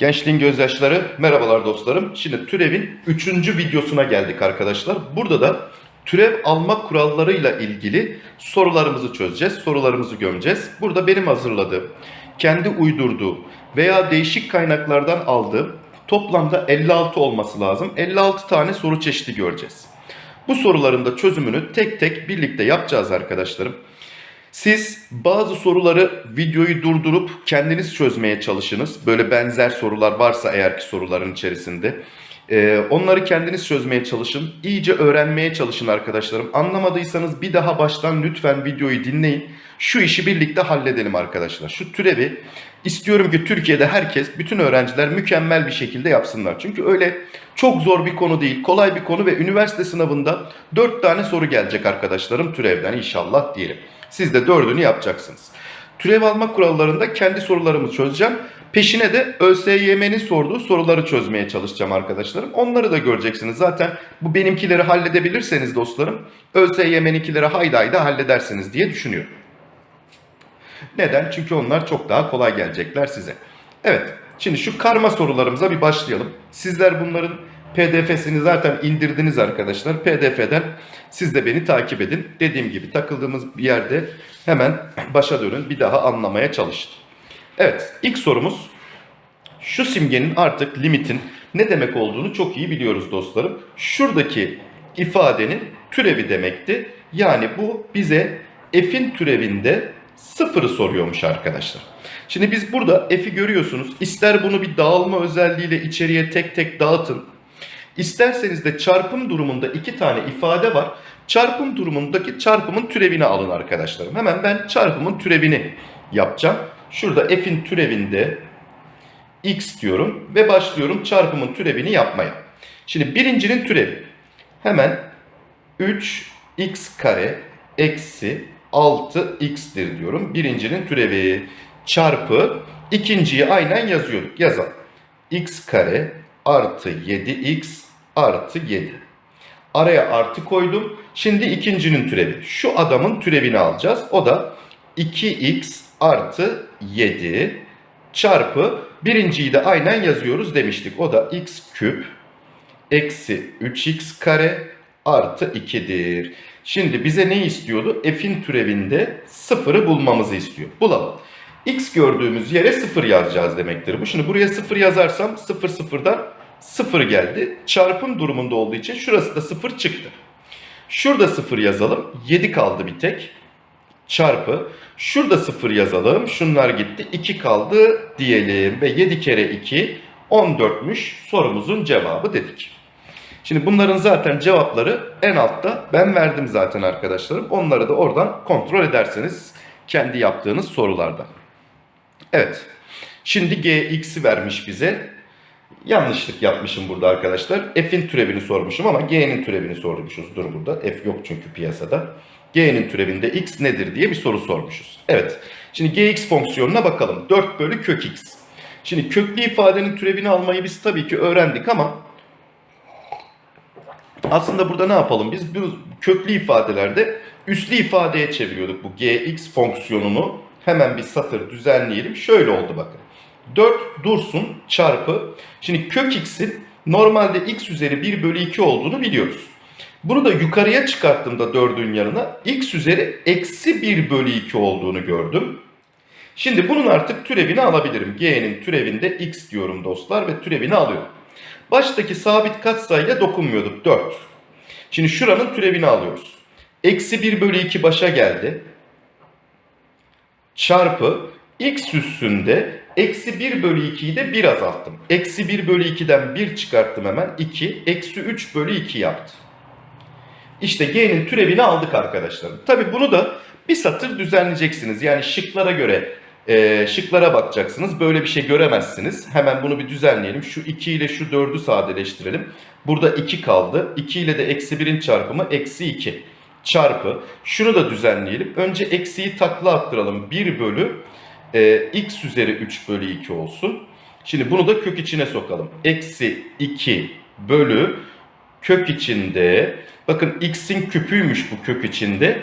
Gençliğin gözyaşları, merhabalar dostlarım. Şimdi türevin 3. videosuna geldik arkadaşlar. Burada da türev alma kurallarıyla ilgili sorularımızı çözeceğiz, sorularımızı gömeceğiz. Burada benim hazırladığım, kendi uydurduğum veya değişik kaynaklardan aldığım toplamda 56 olması lazım. 56 tane soru çeşidi göreceğiz. Bu soruların da çözümünü tek tek birlikte yapacağız arkadaşlarım. Siz bazı soruları videoyu durdurup kendiniz çözmeye çalışınız. Böyle benzer sorular varsa eğer ki soruların içerisinde. Ee, onları kendiniz çözmeye çalışın. İyice öğrenmeye çalışın arkadaşlarım. Anlamadıysanız bir daha baştan lütfen videoyu dinleyin. Şu işi birlikte halledelim arkadaşlar. Şu türevi istiyorum ki Türkiye'de herkes, bütün öğrenciler mükemmel bir şekilde yapsınlar. Çünkü öyle çok zor bir konu değil, kolay bir konu ve üniversite sınavında 4 tane soru gelecek arkadaşlarım türevden inşallah diyelim. Siz de dördünü yapacaksınız. Türev alma kurallarında kendi sorularımı çözeceğim. Peşine de ÖSYM'nin sorduğu soruları çözmeye çalışacağım arkadaşlarım. Onları da göreceksiniz. Zaten bu benimkileri halledebilirseniz dostlarım ÖSYM'ninkileri haydi haydi halledersiniz diye düşünüyorum. Neden? Çünkü onlar çok daha kolay gelecekler size. Evet, şimdi şu karma sorularımıza bir başlayalım. Sizler bunların PDF'sini zaten indirdiniz arkadaşlar. PDF'den siz de beni takip edin. Dediğim gibi takıldığımız bir yerde hemen başa dönün. Bir daha anlamaya çalışın. Evet, ilk sorumuz şu simgenin artık limitin ne demek olduğunu çok iyi biliyoruz dostlarım. Şuradaki ifadenin türevi demekti. Yani bu bize f'in türevinde sıfırı soruyormuş arkadaşlar. Şimdi biz burada f'i görüyorsunuz. İster bunu bir dağılma özelliğiyle içeriye tek tek dağıtın. İsterseniz de çarpım durumunda iki tane ifade var. Çarpım durumundaki çarpımın türevini alın arkadaşlarım. Hemen ben çarpımın türevini yapacağım. Şurada f'in türevinde x diyorum ve başlıyorum çarpımın türevini yapmaya. Şimdi birincinin türevi. Hemen 3x kare eksi 6x'tir diyorum. Birincinin türevi çarpı ikinciyi aynen yazıyorduk. Yazalım. x kare artı 7x artı 7. Araya artı koydum. Şimdi ikincinin türevi. Şu adamın türevini alacağız. O da 2x artı 7 çarpı birinciyi de aynen yazıyoruz demiştik. O da x küp eksi 3x kare artı 2'dir. Şimdi bize ne istiyordu? F'in türevinde sıfırı bulmamızı istiyor. Bulalım. X gördüğümüz yere sıfır yazacağız demektir bu. Şimdi buraya sıfır yazarsam sıfır sıfırdan sıfır geldi. Çarpım durumunda olduğu için şurası da sıfır çıktı. Şurada sıfır yazalım. 7 kaldı bir tek. Çarpı. Şurada sıfır yazalım. Şunlar gitti. 2 kaldı diyelim. Ve 7 kere 2 14'müş sorumuzun cevabı dedik. Şimdi bunların zaten cevapları en altta ben verdim zaten arkadaşlarım. Onları da oradan kontrol ederseniz kendi yaptığınız sorularda. Evet. Şimdi gx'i vermiş bize. Yanlışlık yapmışım burada arkadaşlar. F'in türevini sormuşum ama g'nin türevini sormuşuz. Dur burada. F yok çünkü piyasada. G'nin türevinde x nedir diye bir soru sormuşuz. Evet. Şimdi gx fonksiyonuna bakalım. 4 bölü kök x. Şimdi köklü ifadenin türevini almayı biz tabii ki öğrendik ama aslında burada ne yapalım? Biz bu köklü ifadelerde üslü ifadeye çeviriyorduk bu gx fonksiyonunu. Hemen bir satır düzenleyelim. Şöyle oldu bakın. 4 dursun çarpı. Şimdi kök x'in normalde x üzeri 1 bölü 2 olduğunu biliyoruz. Bunu da yukarıya çıkarttığımda 4'ün yanına x üzeri eksi 1 bölü 2 olduğunu gördüm. Şimdi bunun artık türevini alabilirim. G'nin türevinde x diyorum dostlar ve türevini alıyorum. Baştaki sabit katsayıya dokunmuyorduk 4. Şimdi şuranın türevini alıyoruz. Eksi 1 bölü 2 başa geldi. Çarpı x üstünde eksi 1 bölü 2'yi de 1 azalttım. Eksi 1 bölü 2'den 1 çıkarttım hemen 2. Eksi 3 bölü 2 yaptı. İşte g'nin türevini aldık arkadaşlar. Tabi bunu da bir satır düzenleyeceksiniz. Yani şıklara göre e, şıklara bakacaksınız. Böyle bir şey göremezsiniz. Hemen bunu bir düzenleyelim. Şu 2 ile şu 4'ü sadeleştirelim. Burada 2 kaldı. 2 ile de eksi 1'in çarpımı eksi 2 çarpı. Şunu da düzenleyelim. Önce eksiyi takla attıralım. 1 bölü e, x üzeri 3 bölü 2 olsun. Şimdi bunu da kök içine sokalım. Eksi 2 bölü kök içinde. Bakın x'in küpüymüş bu kök içinde.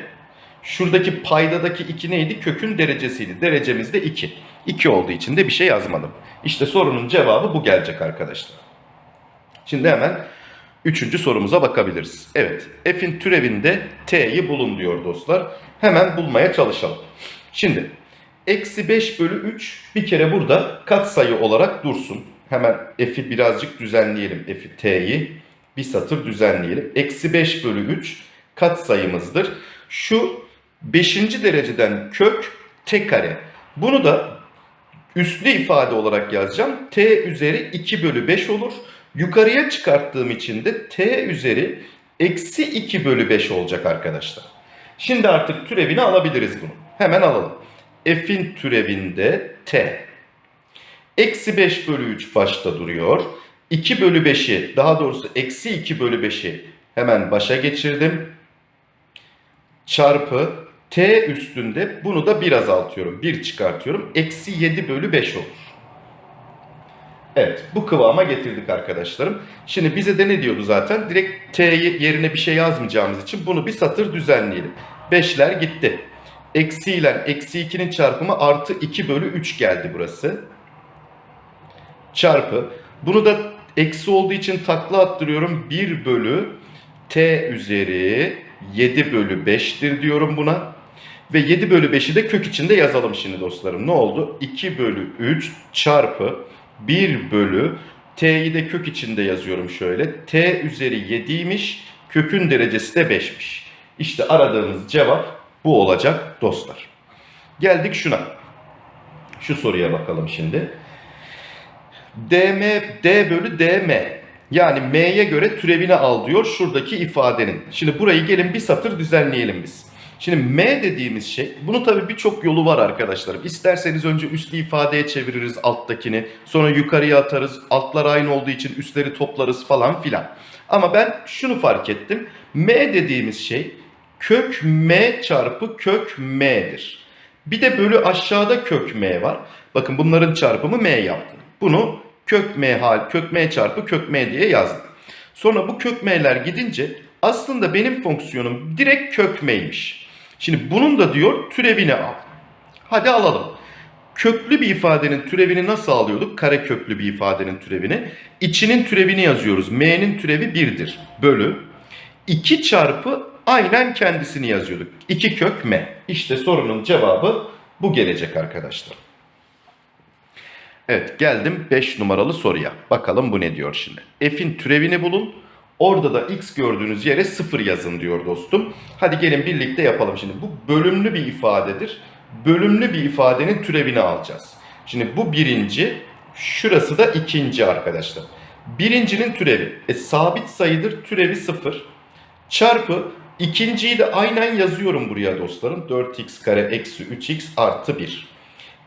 Şuradaki paydadaki 2 neydi? Kökün derecesiydi. Derecemiz de 2. 2 olduğu için de bir şey yazmadım. İşte sorunun cevabı bu gelecek arkadaşlar. Şimdi hemen üçüncü sorumuza bakabiliriz. Evet, f'in türevinde t'yi bulun diyor dostlar. Hemen bulmaya çalışalım. Şimdi eksi 5 bölü 3 bir kere burada katsayı olarak dursun. Hemen f'i birazcık düzenleyelim. F'i t'yi bir satır düzenleyelim. Eksi 5 bölü 3 katsayımızdır. Şu 5. dereceden kök t kare. Bunu da üslü ifade olarak yazacağım. t üzeri 2 bölü 5 olur. Yukarıya çıkarttığım için de t üzeri eksi 2 bölü 5 olacak arkadaşlar. Şimdi artık türevini alabiliriz bunu. Hemen alalım. F'in türevinde t. Eksi 5 bölü 3 başta duruyor. 2 bölü 5'i daha doğrusu eksi 2 bölü 5'i hemen başa geçirdim. Çarpı t üstünde bunu da bir azaltıyorum. 1 çıkartıyorum. Eksi 7 bölü 5 olur. Evet bu kıvama getirdik arkadaşlarım. Şimdi bize de ne diyordu zaten? Direkt t'yi yerine bir şey yazmayacağımız için bunu bir satır düzenleyelim. 5'ler gitti. Eksi ile eksi 2'nin çarpımı artı 2 bölü 3 geldi burası. Çarpı. Bunu da eksi olduğu için takla attırıyorum. 1 bölü t üzeri 7 bölü 5'tir diyorum buna. Ve 7 bölü 5'i de kök içinde yazalım şimdi dostlarım. Ne oldu? 2 bölü 3 çarpı 1 bölü t'yi de kök içinde yazıyorum şöyle. t üzeri 7'ymiş. Kökün derecesi de 5'miş. İşte aradığımız cevap bu olacak dostlar. Geldik şuna. Şu soruya bakalım şimdi. dm d bölü dm yani m'ye göre türevini al diyor şuradaki ifadenin. Şimdi burayı gelin bir satır düzenleyelim biz. Şimdi m dediğimiz şey, bunu tabii birçok yolu var arkadaşlarım. İsterseniz önce üslü ifadeye çeviririz alttakini, sonra yukarıya atarız, altlar aynı olduğu için üstleri toplarız falan filan. Ama ben şunu fark ettim. m dediğimiz şey kök m çarpı kök m'dir. Bir de bölü aşağıda kök m var. Bakın bunların çarpımı m yaptı. Bunu kök m hal kök m çarpı kök m diye yazdım. Sonra bu kök m'ler gidince aslında benim fonksiyonum direkt kök m'ymiş. Şimdi bunun da diyor türevini al. Hadi alalım. Köklü bir ifadenin türevini nasıl alıyorduk? Kare köklü bir ifadenin türevini. İçinin türevini yazıyoruz. M'nin türevi 1'dir. Bölü. 2 çarpı aynen kendisini yazıyorduk. 2 kök M. İşte sorunun cevabı bu gelecek arkadaşlar. Evet geldim 5 numaralı soruya. Bakalım bu ne diyor şimdi. F'in türevini bulun. Orada da x gördüğünüz yere 0 yazın diyor dostum. Hadi gelin birlikte yapalım şimdi. Bu bölümlü bir ifadedir. Bölümlü bir ifadenin türevini alacağız. Şimdi bu birinci, şurası da ikinci arkadaşlar. Birincinin türevi. E, sabit sayıdır türevi 0. Çarpı ikinciyi de aynen yazıyorum buraya dostlarım. 4x kare eksi 3x artı 1.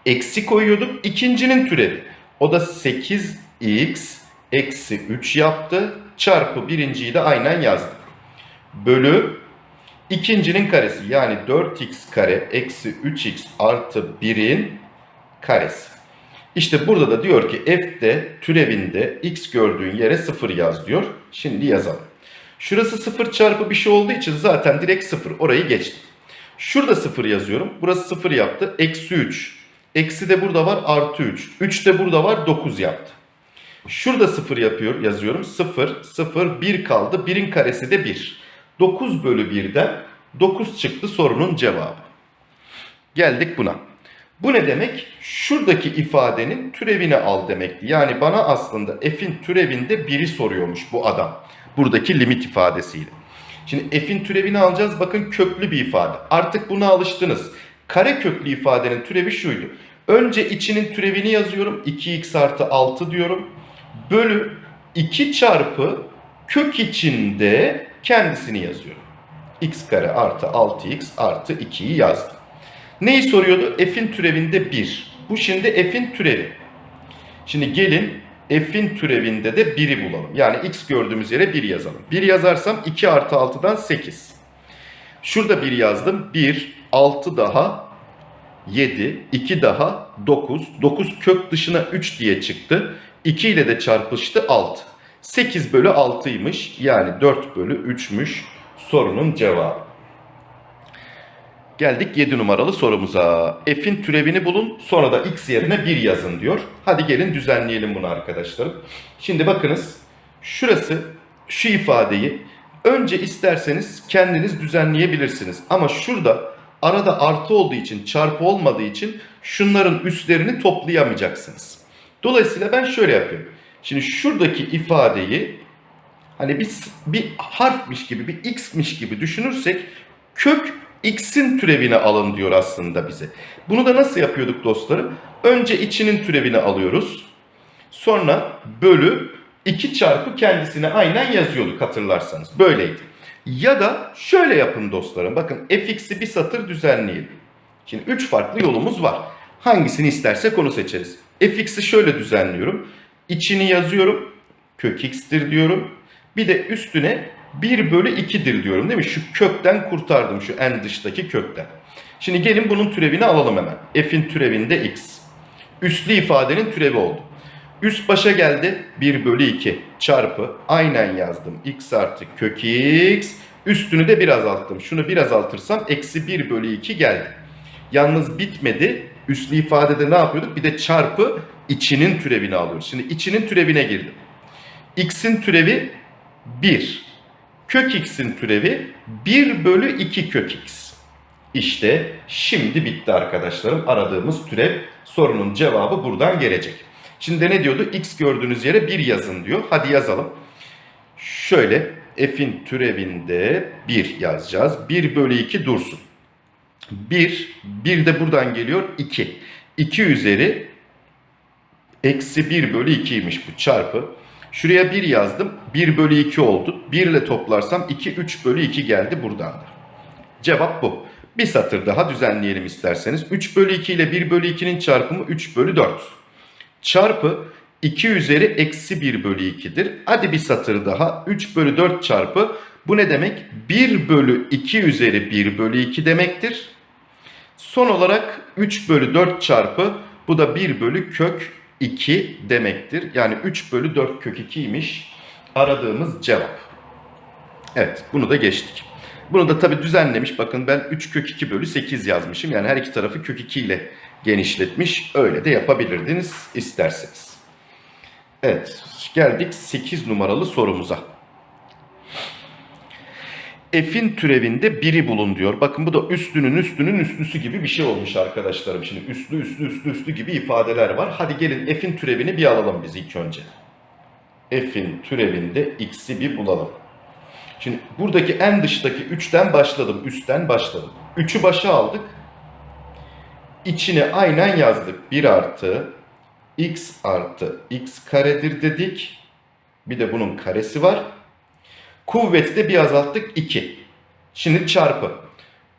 Eksi koyuyorduk. ikincinin türevi. O da 8x eksi 3 yaptı. Çarpı birinciyi de aynen yazdık. Bölü ikincinin karesi yani 4x kare eksi 3x artı 1'in karesi. İşte burada da diyor ki f'de türevinde x gördüğün yere 0 yaz diyor. Şimdi yazalım. Şurası 0 çarpı bir şey olduğu için zaten direkt 0 orayı geçtim. Şurada 0 yazıyorum. Burası 0 yaptı. Eksi 3. Eksi de burada var artı 3. 3 de burada var 9 yaptı. Şurada 0 yapıyor, yazıyorum. 0, 0, 1 kaldı. 1'in karesi de 1. 9 bölü 1'den 9 çıktı sorunun cevabı. Geldik buna. Bu ne demek? Şuradaki ifadenin türevini al demekti. Yani bana aslında f'in türevinde 1'i soruyormuş bu adam. Buradaki limit ifadesiyle. Şimdi f'in türevini alacağız. Bakın köklü bir ifade. Artık buna alıştınız. Kare köklü ifadenin türevi şuydu. Önce içinin türevini yazıyorum. 2x artı 6 diyorum. Bölü 2 çarpı kök içinde kendisini yazıyorum. x kare artı 6x artı 2'yi yazdım. Neyi soruyordu? F'in türevinde 1. Bu şimdi f'in türevi. Şimdi gelin f'in türevinde de 1'i bulalım. Yani x gördüğümüz yere 1 yazalım. 1 yazarsam 2 artı 6'dan 8. Şurada 1 yazdım. 1, 6 daha 7, 2 daha 9. 9 kök dışına 3 diye çıktı. 2 ile de çarpıştı 6. 8 bölü 6'ymış. Yani 4 bölü 3'müş sorunun cevabı. Geldik 7 numaralı sorumuza. F'in türevini bulun sonra da x yerine 1 yazın diyor. Hadi gelin düzenleyelim bunu arkadaşlarım. Şimdi bakınız şurası şu ifadeyi önce isterseniz kendiniz düzenleyebilirsiniz. Ama şurada arada artı olduğu için çarpı olmadığı için şunların üstlerini toplayamayacaksınız. Dolayısıyla ben şöyle yapıyorum. Şimdi şuradaki ifadeyi hani bir, bir harfmiş gibi bir x'miş gibi düşünürsek kök x'in türevini alın diyor aslında bize. Bunu da nasıl yapıyorduk dostlarım? Önce içinin türevini alıyoruz. Sonra bölü 2 çarpı kendisine aynen yazıyorduk hatırlarsanız. Böyleydi. Ya da şöyle yapın dostlarım. Bakın fx'i bir satır düzenleyelim. Şimdi 3 farklı yolumuz var. Hangisini istersek onu seçeriz. fx'i şöyle düzenliyorum. İçini yazıyorum. Kök x'tir diyorum. Bir de üstüne 1 bölü 2'dir diyorum değil mi? Şu kökten kurtardım şu en dıştaki kökten. Şimdi gelin bunun türevini alalım hemen. F'in türevinde x. Üslü ifadenin türevi oldu. Üst başa geldi 1 bölü 2 çarpı aynen yazdım x artı kök x. Üstünü de bir azalttım. Şunu bir azaltırsam eksi 1 bölü 2 geldi. Yalnız bitmedi. Üslü ifadede ne yapıyorduk? Bir de çarpı içinin türevini alıyoruz. Şimdi içinin türevine girdim. x'in türevi 1. Kök x'in türevi 1 bölü 2 kök x. İşte şimdi bitti arkadaşlarım. Aradığımız türev sorunun cevabı buradan gelecek. Şimdi ne diyordu? X gördüğünüz yere 1 yazın diyor. Hadi yazalım. Şöyle f'in türevinde 1 yazacağız. 1 bölü 2 dursun. 1, 1 de buradan geliyor 2. 2 üzeri eksi 1 bölü 2'ymiş bu çarpı. Şuraya 1 yazdım. 1 bölü 2 oldu. 1 ile toplarsam 2, 3 bölü 2 geldi buradan da. Cevap bu. Bir satır daha düzenleyelim isterseniz. 3 bölü 2 ile 1 bölü 2'nin çarpımı 3 bölü 4. Çarpı 2 üzeri eksi 1 bölü 2'dir. Hadi bir satır daha. 3 bölü 4 çarpı. Bu ne demek? 1 bölü 2 üzeri 1 bölü 2 demektir. Son olarak 3 bölü 4 çarpı. Bu da 1 bölü kök 2 demektir. Yani 3 bölü 4 kök 2'ymiş aradığımız cevap. Evet bunu da geçtik. Bunu da tabi düzenlemiş. Bakın ben 3 kök 2 bölü 8 yazmışım. Yani her iki tarafı kök 2 ile genişletmiş. Öyle de yapabilirdiniz isterseniz. Evet geldik 8 numaralı sorumuza. F'in türevinde biri bulun diyor. Bakın bu da üstünün üstünün üstlüsü gibi bir şey olmuş arkadaşlarım. Şimdi üstlü üstlü üstlü üstlü gibi ifadeler var. Hadi gelin F'in türevini bir alalım biz ilk önce. F'in türevinde x'i bir bulalım. Şimdi buradaki en dıştaki 3'ten başladım. Üstten başladım. 3'ü başa aldık. İçine aynen yazdık. 1 artı x artı x karedir dedik. Bir de bunun karesi var. Kuvveti de bir azalttık 2. Şimdi çarpı.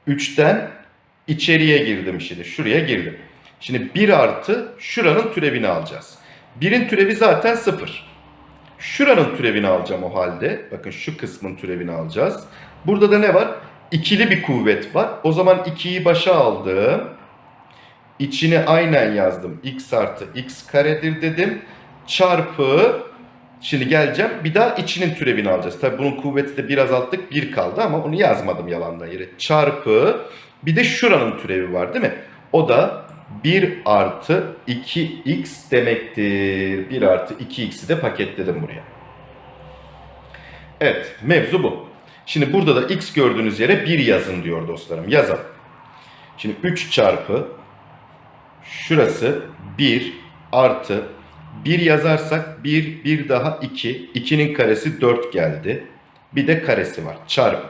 3'ten içeriye girdim şimdi. Şuraya girdim. Şimdi 1 artı şuranın türevini alacağız. 1'in türevi zaten 0. Şuranın türevini alacağım o halde. Bakın şu kısmın türevini alacağız. Burada da ne var? İkili bir kuvvet var. O zaman 2'yi başa aldım. İçine aynen yazdım. x artı x karedir dedim. Çarpı Şimdi geleceğim. Bir daha içinin türevini alacağız. Tabi bunun kuvveti de biraz azalttık. 1 kaldı ama onu yazmadım yalandan yere. Çarpı bir de şuranın türevi var değil mi? O da 1 artı 2x demektir. 1 artı 2x'i de paketledim buraya. Evet mevzu bu. Şimdi burada da x gördüğünüz yere 1 yazın diyor dostlarım. Yazalım. Şimdi 3 çarpı şurası 1 artı 1 yazarsak 1, 1 daha 2. 2'nin karesi 4 geldi. Bir de karesi var. Çarpı.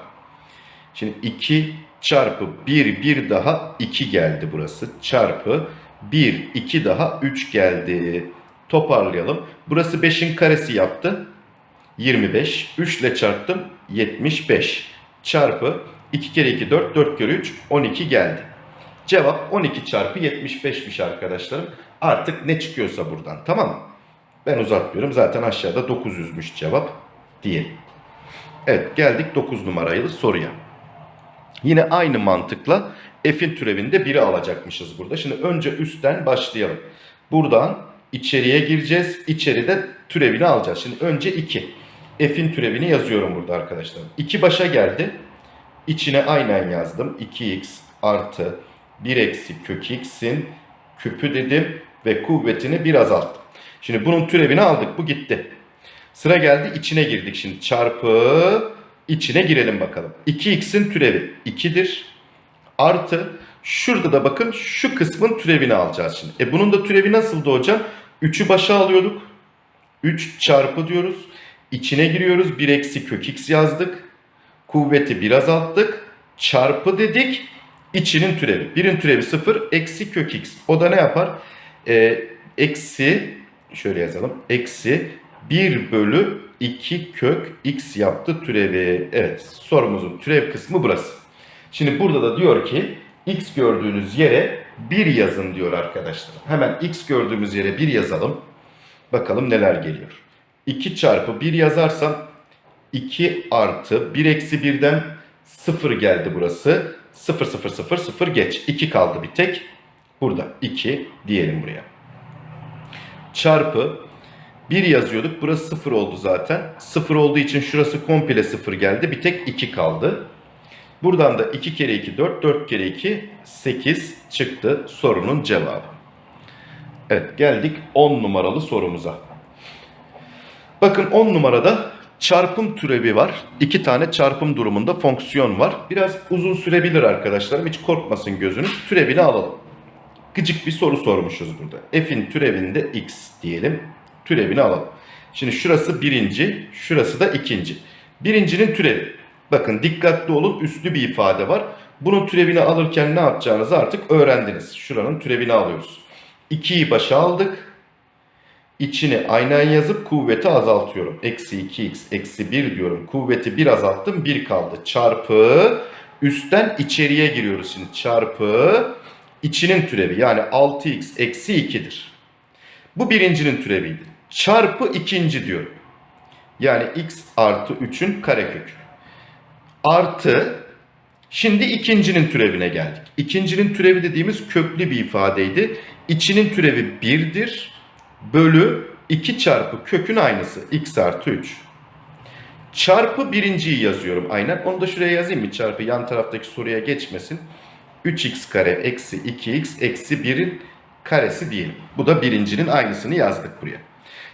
Şimdi 2 çarpı 1, 1 daha 2 geldi burası. Çarpı 1, 2 daha 3 geldi. Toparlayalım. Burası 5'in karesi yaptı. 25. 3 ile çarptım. 75. Çarpı 2 kere 2 4, 4 kere 3 12 geldi. Cevap 12 çarpı 75'miş arkadaşlarım. Artık ne çıkıyorsa buradan tamam mı? Ben uzatmıyorum. Zaten aşağıda 900'müş cevap diyelim. Evet geldik 9 numaralı soruya. Yine aynı mantıkla f'in türevinde biri alacakmışız burada. Şimdi önce üstten başlayalım. Buradan içeriye gireceğiz. İçeride türevini alacağız. Şimdi önce 2. F'in türevini yazıyorum burada arkadaşlar. 2 başa geldi. İçine aynen yazdım. 2x artı 1 eksi kök x'in küpü dedim ve kuvvetini bir azalttım. Şimdi bunun türevini aldık. Bu gitti. Sıra geldi içine girdik. Şimdi çarpı içine girelim bakalım. 2x'in türevi 2'dir. Artı şurada da bakın şu kısmın türevini alacağız şimdi. E bunun da türevi nasıldı hocam? 3'ü başa alıyorduk. 3 çarpı diyoruz. İçine giriyoruz. 1 eksi kök x yazdık. Kuvveti bir azalttık. Çarpı dedik. İçinin türevi. Birin türevi 0. Eksi kök x. O da ne yapar? Ee, eksi şöyle yazalım. Eksi 1 bölü 2 kök x yaptı türevi. Evet sorumuzun türev kısmı burası. Şimdi burada da diyor ki x gördüğünüz yere 1 yazın diyor arkadaşlar. Hemen x gördüğümüz yere 1 yazalım. Bakalım neler geliyor. 2 çarpı 1 yazarsam 2 artı 1 eksi 1'den 0 geldi burası. 0 0 0 0 geç. 2 kaldı bir tek. Burada 2 diyelim buraya. Çarpı 1 yazıyorduk. Burası 0 oldu zaten. 0 olduğu için şurası komple 0 geldi. Bir tek 2 kaldı. Buradan da 2 kere 2 4, 4 kere 2 8 çıktı sorunun cevabı. Evet geldik 10 numaralı sorumuza. Bakın 10 numarada çarpım türevi var. İki tane çarpım durumunda fonksiyon var. Biraz uzun sürebilir arkadaşlarım. Hiç korkmasın gözünüz. Türevini alalım. Gıcık bir soru sormuşuz burada. F'in türevinde x diyelim. Türevini alalım. Şimdi şurası birinci, şurası da ikinci. Birincinin türevi. Bakın dikkatli olun üslü bir ifade var. Bunun türevini alırken ne yapacağınızı artık öğrendiniz. Şuranın türevini alıyoruz. 2'yi başa aldık. İçini aynen yazıp kuvveti azaltıyorum. Eksi 2x eksi 1 diyorum. Kuvveti 1 azalttım 1 kaldı. Çarpı üstten içeriye giriyoruz şimdi. Çarpı içinin türevi yani 6x eksi 2'dir. Bu birincinin türeviydi. Çarpı ikinci diyorum. Yani x artı 3'ün karekökü. Artı şimdi ikincinin türevine geldik. İkincinin türevi dediğimiz köklü bir ifadeydi. İçinin türevi 1'dir. Bölü 2 çarpı kökün aynısı. x artı 3. Çarpı birinciyi yazıyorum aynen. Onu da şuraya yazayım mı? Çarpı yan taraftaki soruya geçmesin. 3x kare eksi 2x eksi 1'in karesi diyelim. Bu da birincinin aynısını yazdık buraya.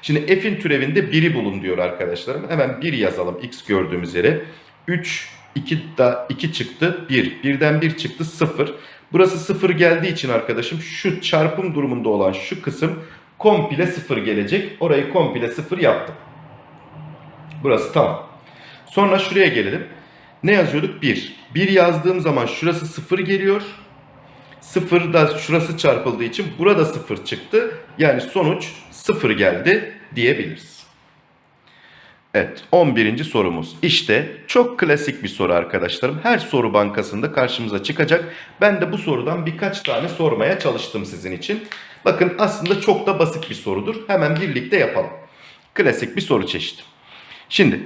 Şimdi f'in türevinde 1'i bulun diyor arkadaşlarım. Hemen 1 yazalım x gördüğümüz yere. 3, 2, da 2 çıktı 1. 1'den 1 çıktı 0. Burası 0 geldiği için arkadaşım şu çarpım durumunda olan şu kısım komple 0 gelecek. Orayı komple 0 yaptım. Burası tamam. Sonra şuraya gelelim. Ne yazıyorduk? 1. 1 yazdığım zaman şurası 0 geliyor. 0 da şurası çarpıldığı için burada 0 çıktı. Yani sonuç 0 geldi diyebiliriz. Evet 11. sorumuz. İşte çok klasik bir soru arkadaşlarım. Her soru bankasında karşımıza çıkacak. Ben de bu sorudan birkaç tane sormaya çalıştım sizin için. Bakın aslında çok da basit bir sorudur. Hemen birlikte yapalım. Klasik bir soru çeşidi. Şimdi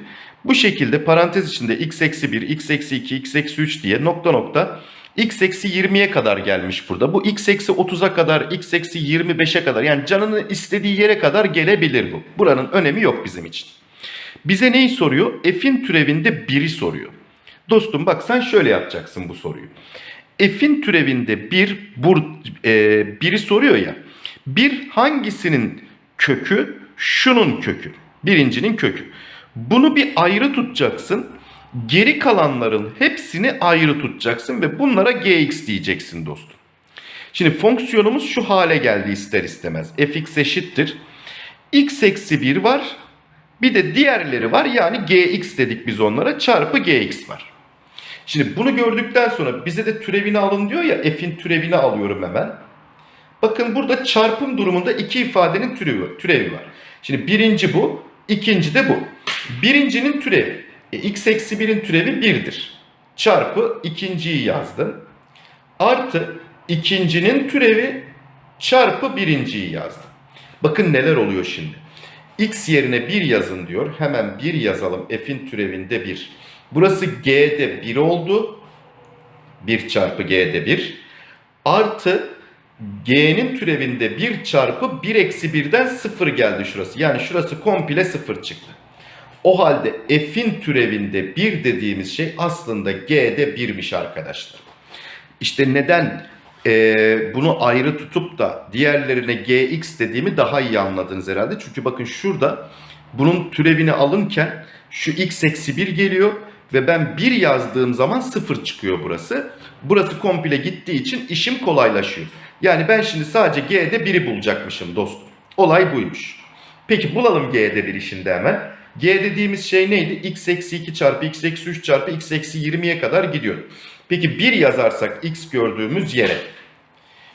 bu şekilde parantez içinde x eksi 1, x eksi 2, x eksi 3 diye nokta nokta x eksi 20'ye kadar gelmiş burada. Bu x eksi 30'a kadar, x eksi 25'e kadar yani canının istediği yere kadar gelebilir bu. Buranın önemi yok bizim için. Bize neyi soruyor? F'in türevinde 1'i soruyor. Dostum bak sen şöyle yapacaksın bu soruyu. F'in türevinde 1 bur, e, soruyor ya. Bir hangisinin kökü? Şunun kökü. Birincinin kökü. Bunu bir ayrı tutacaksın. Geri kalanların hepsini ayrı tutacaksın ve bunlara gx diyeceksin dostum. Şimdi fonksiyonumuz şu hale geldi ister istemez. fx eşittir. x eksi 1 var. Bir de diğerleri var yani gx dedik biz onlara çarpı gx var. Şimdi bunu gördükten sonra bize de türevini alın diyor ya f'in türevini alıyorum hemen. Bakın burada çarpım durumunda iki ifadenin türevi, türevi var. Şimdi birinci bu, ikinci de bu. Birincinin türevi, e, x eksi 1'in türevi 1'dir. Çarpı ikinciyi yazdım. Artı ikincinin türevi çarpı birinciyi yazdım. Bakın neler oluyor şimdi. x yerine 1 yazın diyor. Hemen 1 yazalım. f'in türevinde 1. Burası g'de 1 oldu. 1 çarpı g'de 1. Artı g'nin türevinde 1 çarpı 1 eksi 1'den 0 geldi şurası. Yani şurası komple 0 çıktı. O halde f'in türevinde 1 dediğimiz şey aslında g'de 1'miş arkadaşlar. İşte neden e, bunu ayrı tutup da diğerlerine gx dediğimi daha iyi anladınız herhalde. Çünkü bakın şurada bunun türevini alınken şu x eksi 1 geliyor ve ben 1 yazdığım zaman 0 çıkıyor burası. Burası komple gittiği için işim kolaylaşıyor. Yani ben şimdi sadece g'de 1'i bulacakmışım dostum. Olay buymuş. Peki bulalım g'de 1'i şimdi hemen. g dediğimiz şey neydi? x eksi 2 çarpı x eksi 3 çarpı x eksi 20'ye kadar gidiyor. Peki 1 yazarsak x gördüğümüz yere.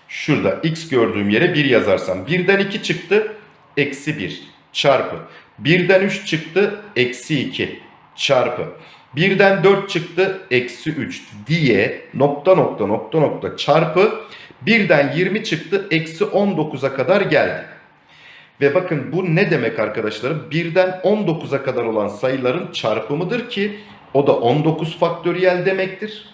Şurada x gördüğüm yere 1 yazarsam. 1'den 2 çıktı. Eksi 1 çarpı. 1'den 3 çıktı. Eksi 2 çarpı. 1'den 4 çıktı. Eksi 3 diye nokta nokta nokta nokta çarpı. 1'den 20 çıktı. Eksi 19'a kadar geldi. Ve bakın bu ne demek arkadaşlarım? 1'den 19'a kadar olan sayıların çarpımıdır ki o da 19 faktöriyel demektir.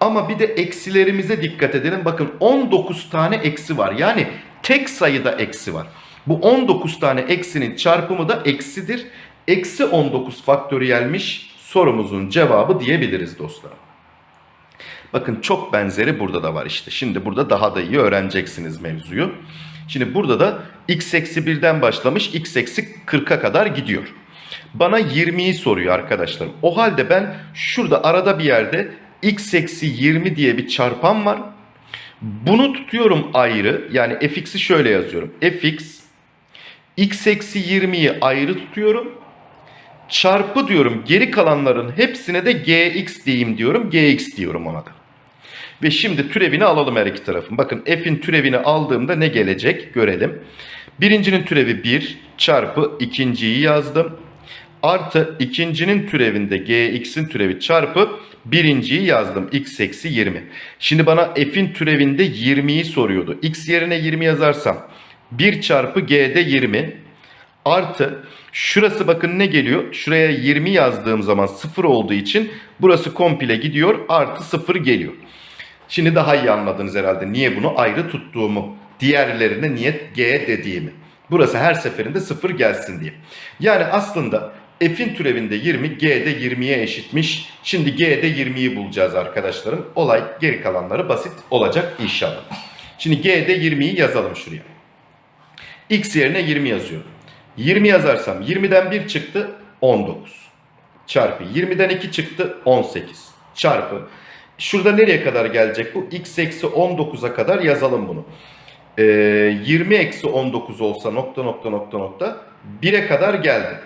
Ama bir de eksilerimize dikkat edelim. Bakın 19 tane eksi var. Yani tek sayıda eksi var. Bu 19 tane eksinin çarpımı da eksidir. Eksi 19 faktöriyelmiş sorumuzun cevabı diyebiliriz dostlarım. Bakın çok benzeri burada da var işte. Şimdi burada daha da iyi öğreneceksiniz mevzuyu. Şimdi burada da x eksi 1'den başlamış x eksi 40'a kadar gidiyor. Bana 20'yi soruyor arkadaşlarım. O halde ben şurada arada bir yerde x eksi 20 diye bir çarpan var. Bunu tutuyorum ayrı. Yani fx'i şöyle yazıyorum. fx x eksi 20'yi ayrı tutuyorum. Çarpı diyorum geri kalanların hepsine de gx diyeyim diyorum. gx diyorum ona da. Ve şimdi türevini alalım her iki tarafın. Bakın f'in türevini aldığımda ne gelecek görelim. Birincinin türevi 1 çarpı ikinciyi yazdım. Artı ikincinin türevinde gx'in türevi çarpı birinciyi yazdım. x eksi 20. Şimdi bana f'in türevinde 20'yi soruyordu. x yerine 20 yazarsam 1 çarpı g'de 20 artı şurası bakın ne geliyor? Şuraya 20 yazdığım zaman 0 olduğu için burası komple gidiyor artı 0 geliyor. Şimdi daha iyi anladınız herhalde niye bunu ayrı tuttuğumu. Diğerlerine niye g dediğimi. Burası her seferinde 0 gelsin diye. Yani aslında f'in türevinde 20 g'de 20'ye eşitmiş. Şimdi g'de 20'yi bulacağız arkadaşlarım. Olay geri kalanları basit olacak inşallah. Şimdi g'de 20'yi yazalım şuraya. x yerine 20 yazıyorum. 20 yazarsam 20'den 1 çıktı 19 çarpı 20'den 2 çıktı 18 çarpı şurada nereye kadar gelecek bu? X eksi 19'a kadar yazalım bunu. Ee, 20 eksi 19 olsa nokta nokta nokta nokta 1'e kadar geldi.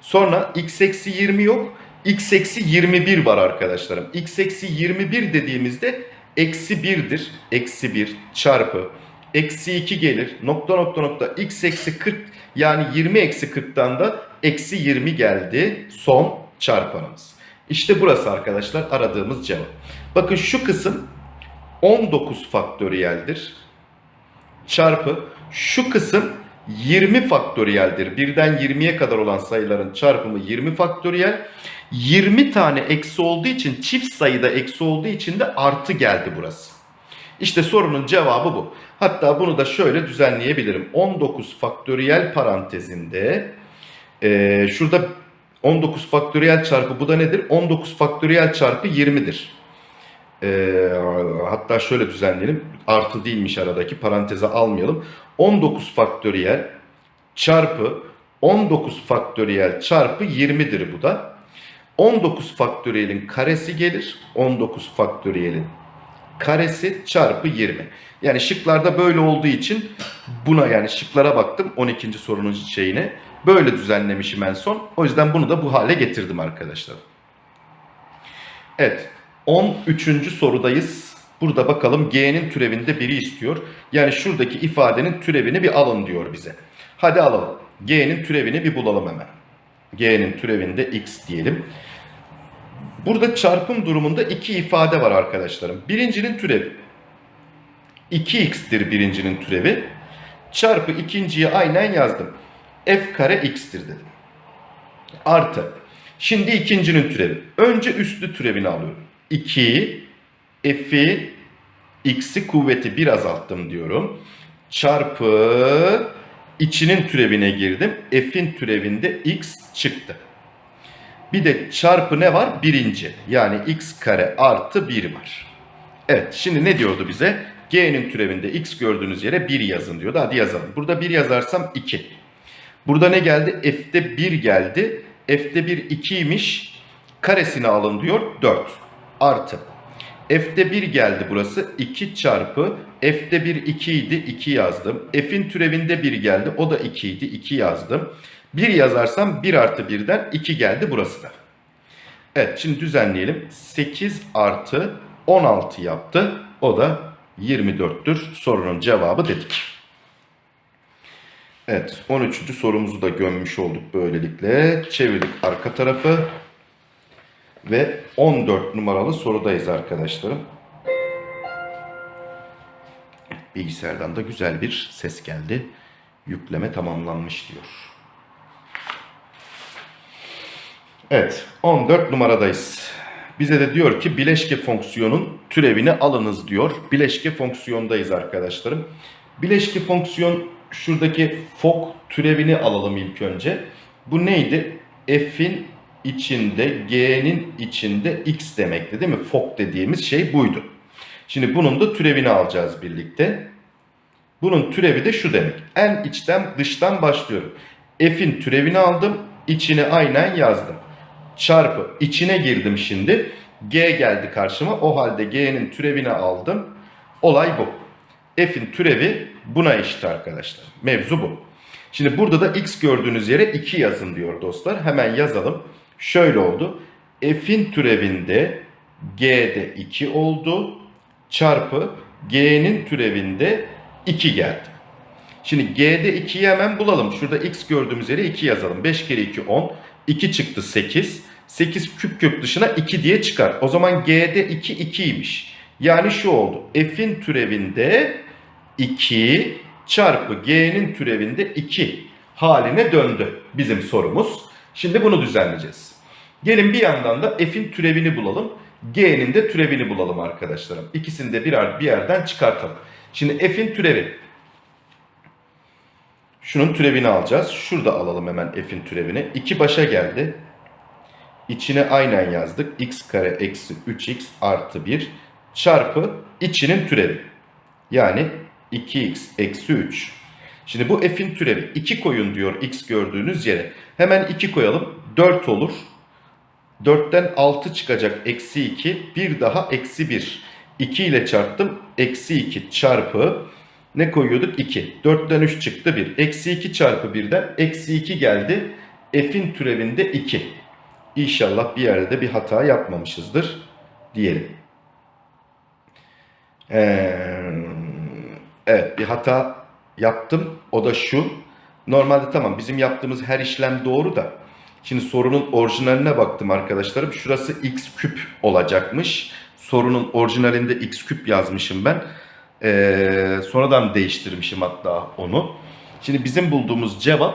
Sonra x eksi 20 yok x eksi 21 var arkadaşlarım. X eksi 21 dediğimizde eksi 1'dir eksi 1 çarpı. Eksi 2 gelir. Nokta nokta nokta x eksi 40 yani 20 eksi 40'tan da eksi 20 geldi son çarpanımız. İşte burası arkadaşlar aradığımız cevap. Bakın şu kısım 19 faktöriyeldir. Çarpı şu kısım 20 faktöriyeldir. Birden 20'ye kadar olan sayıların çarpımı 20 faktöriyel. 20 tane eksi olduğu için çift sayıda eksi olduğu için de artı geldi burası. İşte sorunun cevabı bu. Hatta bunu da şöyle düzenleyebilirim. 19 faktöriyel parantezinde e, şurada 19 faktöriyel çarpı bu da nedir? 19 faktöriyel çarpı 20'dir. E, hatta şöyle düzenleyelim. Artı değilmiş aradaki paranteze almayalım. 19 faktöriyel çarpı 19 faktöriyel çarpı 20'dir bu da. 19 faktöriyelin karesi gelir. 19 faktöriyelin karesi çarpı 20. Yani şıklarda böyle olduğu için buna yani şıklara baktım 12. sorunun şeyine. Böyle düzenlemişim en son. O yüzden bunu da bu hale getirdim arkadaşlar. Evet 13. sorudayız. Burada bakalım g'nin türevinde biri istiyor. Yani şuradaki ifadenin türevini bir alın diyor bize. Hadi alalım. g'nin türevini bir bulalım hemen. g'nin türevinde x diyelim. Burada çarpım durumunda iki ifade var arkadaşlarım. Birincinin türevi 2x'tir birincinin türevi. Çarpı ikinciyi aynen yazdım. f kare x'tir dedim. Artı. Şimdi ikincinin türevi. Önce üstlü türevini alıyorum. 2 f'i x'i kuvveti bir azalttım diyorum. Çarpı içinin türevine girdim. F'in türevinde x çıktı. Bir de çarpı ne var? Birinci. Yani x kare artı 1 var. Evet şimdi ne diyordu bize? G'nin türevinde x gördüğünüz yere 1 yazın diyordu. Hadi yazalım. Burada 1 yazarsam 2. Burada ne geldi? F'de 1 geldi. F'de 1 2'ymiş. Karesini alın diyor 4. Artı. F'de 1 geldi burası. 2 çarpı. F'de 1 2 idi. 2 yazdım. F'in türevinde 1 geldi. O da 2 idi. 2 yazdım. 1 yazarsam 1 artı 1'den 2 geldi burası da. Evet şimdi düzenleyelim. 8 artı 16 yaptı. O da 24'tür. Sorunun cevabı dedik. Evet 13. sorumuzu da gömmüş olduk böylelikle. Çevirdik arka tarafı. Ve 14 numaralı sorudayız arkadaşlarım. Bilgisayardan da güzel bir ses geldi. Yükleme tamamlanmış diyor. Evet 14 numaradayız. Bize de diyor ki bileşke fonksiyonun türevini alınız diyor. Bileşke fonksiyondayız arkadaşlarım. Bileşke fonksiyon şuradaki fok türevini alalım ilk önce. Bu neydi? F'in içinde, G'nin içinde X demekti değil mi? Fok dediğimiz şey buydu. Şimdi bunun da türevini alacağız birlikte. Bunun türevi de şu demek. En içten dıştan başlıyorum. F'in türevini aldım. içine aynen yazdım. Çarpı içine girdim şimdi. G geldi karşıma. O halde G'nin türevini aldım. Olay bu. F'in türevi buna eşit arkadaşlar. Mevzu bu. Şimdi burada da x gördüğünüz yere 2 yazın diyor dostlar. Hemen yazalım. Şöyle oldu. F'in türevinde G'de 2 oldu. Çarpı G'nin türevinde 2 geldi. Şimdi G'de 2'yi hemen bulalım. Şurada x gördüğümüz yere 2 yazalım. 5 kere 2 10. 2 çıktı 8. 8 küp kök dışına 2 diye çıkar. O zaman G'de 2 2'ymiş. Yani şu oldu. F'in türevinde 2 çarpı G'nin türevinde 2 haline döndü bizim sorumuz. Şimdi bunu düzenleyeceğiz. Gelin bir yandan da F'in türevini bulalım. G'nin de türevini bulalım arkadaşlarım. İkisini de birer bir yerden çıkartalım. Şimdi F'in türevi. Şunun türevini alacağız. Şurada alalım hemen F'in türevini. 2 başa geldi. İçine aynen yazdık. x kare eksi 3x artı 1 çarpı içinin türevi. Yani 2x eksi 3. Şimdi bu f'in türevi 2 koyun diyor x gördüğünüz yere. Hemen 2 koyalım 4 olur. 4'ten 6 çıkacak eksi 2. Bir daha eksi 1. 2 ile çarptım. Eksi 2 çarpı ne koyuyorduk? 2. 4'ten 3 çıktı 1. Eksi 2 çarpı 1'den eksi 2 geldi. F'in türevinde 2. İnşallah bir yerde de bir hata yapmamışızdır diyelim. Ee, evet bir hata yaptım. O da şu. Normalde tamam bizim yaptığımız her işlem doğru da. Şimdi sorunun orijinaline baktım arkadaşlarım. Şurası x küp olacakmış. Sorunun orijinalinde x küp yazmışım ben. Ee, sonradan değiştirmişim hatta onu. Şimdi bizim bulduğumuz cevap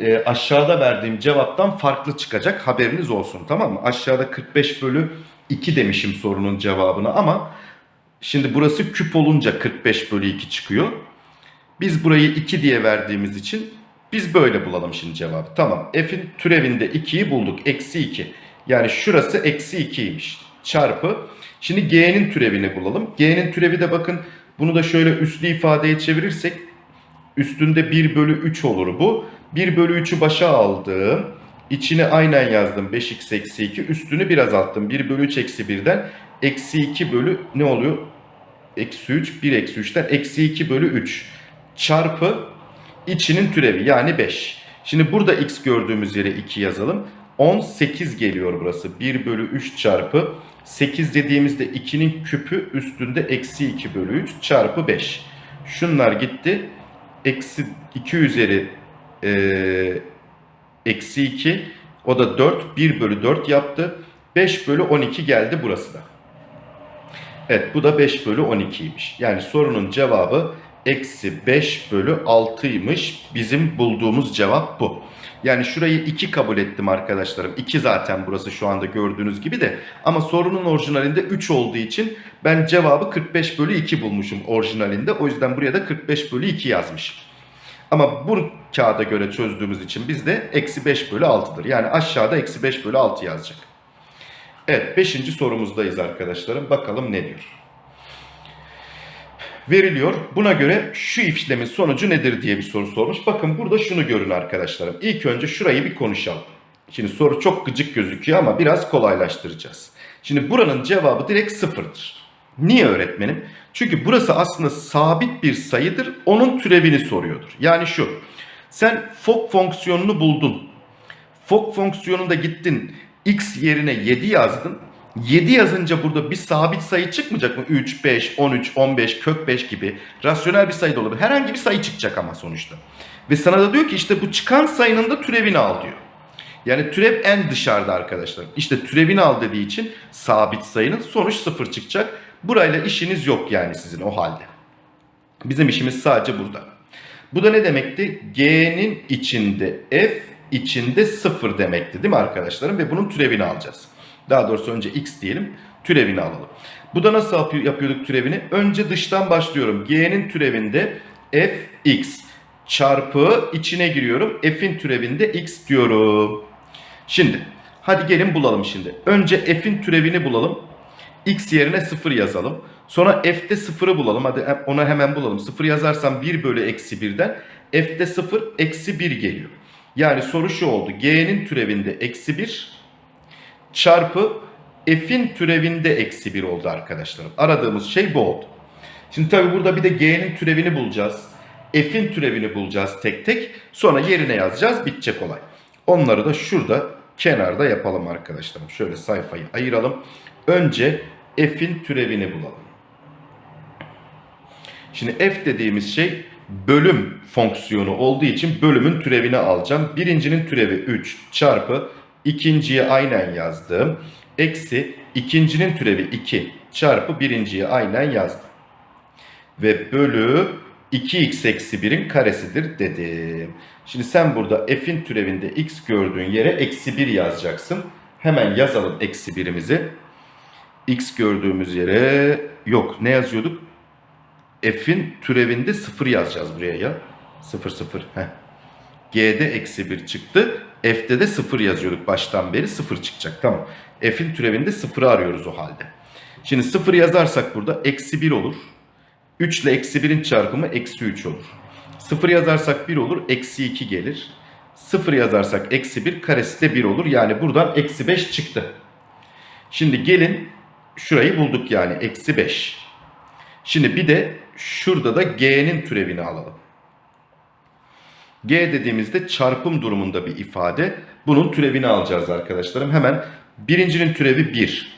e, aşağıda verdiğim cevaptan farklı çıkacak. Haberiniz olsun tamam mı? Aşağıda 45 bölü 2 demişim sorunun cevabına ama şimdi burası küp olunca 45 bölü 2 çıkıyor. Biz burayı 2 diye verdiğimiz için biz böyle bulalım şimdi cevabı. Tamam f'in türevinde 2'yi bulduk. Eksi 2. Yani şurası eksi 2'ymiş. Çarpı. Şimdi g'nin türevini bulalım. G'nin türevi de bakın bunu da şöyle üslü ifadeye çevirirsek üstünde 1 bölü 3 olur bu. 1 bölü 3'ü başa aldım. İçine aynen yazdım 5x eksi 2. Üstünü biraz azalttım. 1 bölü 3 eksi 1'den eksi 2 bölü ne oluyor? Eksi 3 1 eksi 3'ten eksi 2 bölü 3 çarpı içinin türevi yani 5. Şimdi burada x gördüğümüz yere 2 yazalım. 18 geliyor burası. 1 bölü 3 çarpı 8 dediğimizde 2'nin küpü üstünde eksi 2 bölü 3 çarpı 5. Şunlar gitti. Eksi 2 üzeri e, eksi 2 o da 4 1 bölü 4 yaptı. 5 bölü 12 geldi burası da. Evet bu da 5 bölü 12'ymiş. Yani sorunun cevabı eksi 5 bölü 6'ymış. Bizim bulduğumuz cevap bu. Yani şurayı 2 kabul ettim arkadaşlarım. 2 zaten burası şu anda gördüğünüz gibi de. Ama sorunun orijinalinde 3 olduğu için ben cevabı 45 bölü 2 bulmuşum orijinalinde. O yüzden buraya da 45 bölü 2 yazmışım. Ama bu kağıda göre çözdüğümüz için bizde eksi 5 bölü 6'dır. Yani aşağıda eksi 5 bölü 6 yazacak. Evet 5. sorumuzdayız arkadaşlarım. Bakalım ne diyor. Veriliyor. Buna göre şu işlemin sonucu nedir diye bir soru sormuş. Bakın burada şunu görün arkadaşlarım. İlk önce şurayı bir konuşalım. Şimdi soru çok gıcık gözüküyor ama biraz kolaylaştıracağız. Şimdi buranın cevabı direkt sıfırdır. Niye öğretmenim? Çünkü burası aslında sabit bir sayıdır. Onun türevini soruyordur. Yani şu. Sen fok fonksiyonunu buldun. Fok fonksiyonunda gittin x yerine 7 yazdın. 7 yazınca burada bir sabit sayı çıkmayacak mı? 3, 5, 13, 15, kök 5 gibi rasyonel bir sayı da olabilir. Herhangi bir sayı çıkacak ama sonuçta. Ve sana da diyor ki işte bu çıkan sayının da türevini al diyor. Yani türev en dışarıda arkadaşlar. İşte türevini al dediği için sabit sayının sonuç sıfır çıkacak. Burayla işiniz yok yani sizin o halde. Bizim işimiz sadece burada. Bu da ne demekti? G'nin içinde f içinde sıfır demekti değil mi arkadaşlarım? Ve bunun türevini alacağız. Daha doğrusu önce x diyelim türevini alalım. Bu da nasıl yapıyorduk türevini? Önce dıştan başlıyorum. G'nin türevinde fx çarpı içine giriyorum. F'in türevinde x diyorum. Şimdi hadi gelin bulalım şimdi. Önce f'in türevini bulalım. x yerine 0 yazalım. Sonra f'te 0'ı bulalım. Hadi ona hemen bulalım. 0 yazarsam 1 bölü eksi 1'den f'te 0 eksi 1 geliyor. Yani soru şu oldu. G'nin türevinde eksi 1 çarpı f'in türevinde eksi 1 oldu arkadaşlarım. Aradığımız şey bu oldu. Şimdi tabi burada bir de g'nin türevini bulacağız. F'in türevini bulacağız tek tek. Sonra yerine yazacağız. Bitecek olay. Onları da şurada kenarda yapalım arkadaşlarım. Şöyle sayfayı ayıralım. Önce f'in türevini bulalım. Şimdi f dediğimiz şey bölüm fonksiyonu olduğu için bölümün türevini alacağım. Birincinin türevi 3 çarpı ikinciye aynen yazdım. Eksi ikincinin türevi 2 çarpı birinciye aynen yazdım. Ve bölü 2x eksi 1'in karesidir dedim. Şimdi sen burada f'in türevinde x gördüğün yere eksi 1 yazacaksın. Hemen yazalım eksi 1'imizi. x gördüğümüz yere yok ne yazıyorduk? f'in türevinde 0 yazacağız buraya ya. 0 0. Heh. G'de eksi 1 çıktı. F'de de 0 yazıyorduk baştan beri 0 çıkacak. Tamam. F'in türevinde 0'ı arıyoruz o halde. Şimdi 0 yazarsak burada eksi 1 olur. 3 ile eksi 1'in çarpımı eksi 3 olur. 0 yazarsak 1 olur. Eksi 2 gelir. 0 yazarsak eksi 1 karesi de 1 olur. Yani buradan eksi 5 çıktı. Şimdi gelin şurayı bulduk yani eksi 5. Şimdi bir de şurada da g'nin türevini alalım. G dediğimizde çarpım durumunda bir ifade. Bunun türevini alacağız arkadaşlarım. Hemen birincinin türevi 1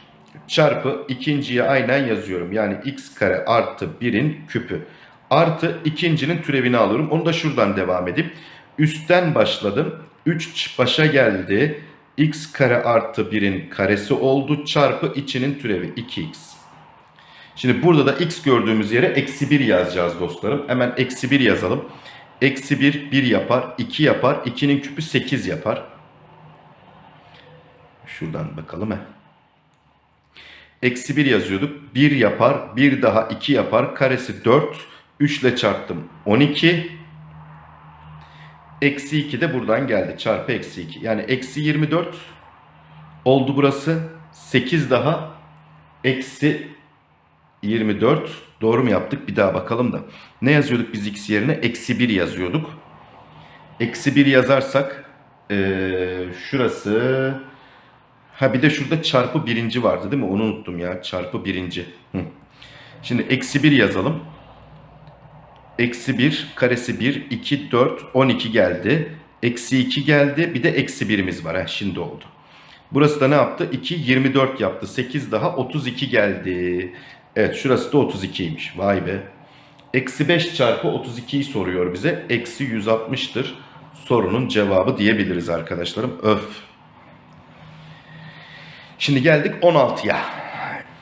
çarpı ikinciye aynen yazıyorum. Yani x kare artı 1'in küpü. Artı ikincinin türevini alıyorum. Onu da şuradan devam edip üstten başladım. 3 başa geldi. x kare artı 1'in karesi oldu. Çarpı içinin türevi 2x. Şimdi burada da x gördüğümüz yere eksi 1 yazacağız dostlarım. Hemen eksi 1 yazalım. Eksi 1 1 yapar. 2 yapar. 2'nin küpü 8 yapar. Şuradan bakalım he. Eksi 1 yazıyorduk. 1 yapar. 1 daha 2 yapar. Karesi 4. 3 ile çarptım. 12. Eksi 2 de buradan geldi. Çarpı eksi 2. Yani eksi 24 oldu burası. 8 daha eksi 24. Doğru mu yaptık? Bir daha bakalım da. Ne yazıyorduk biz x yerine? Eksi 1 yazıyorduk. Eksi 1 yazarsak ee, şurası Ha bir de şurada çarpı birinci vardı değil mi? Onu unuttum ya. Çarpı birinci. Hı. Şimdi eksi 1 yazalım. Eksi 1 karesi 1, 2, 4, 12 geldi. Eksi 2 geldi. Bir de eksi 1'imiz var. Heh, şimdi oldu. Burası da ne yaptı? 2, 24 yaptı. 8 daha 32 geldi. Evet şurası da 32'ymiş. Vay be. Eksi 5 çarpı 32'yi soruyor bize. Eksi 160'tır. Sorunun cevabı diyebiliriz arkadaşlarım. Öf. Şimdi geldik 16'ya.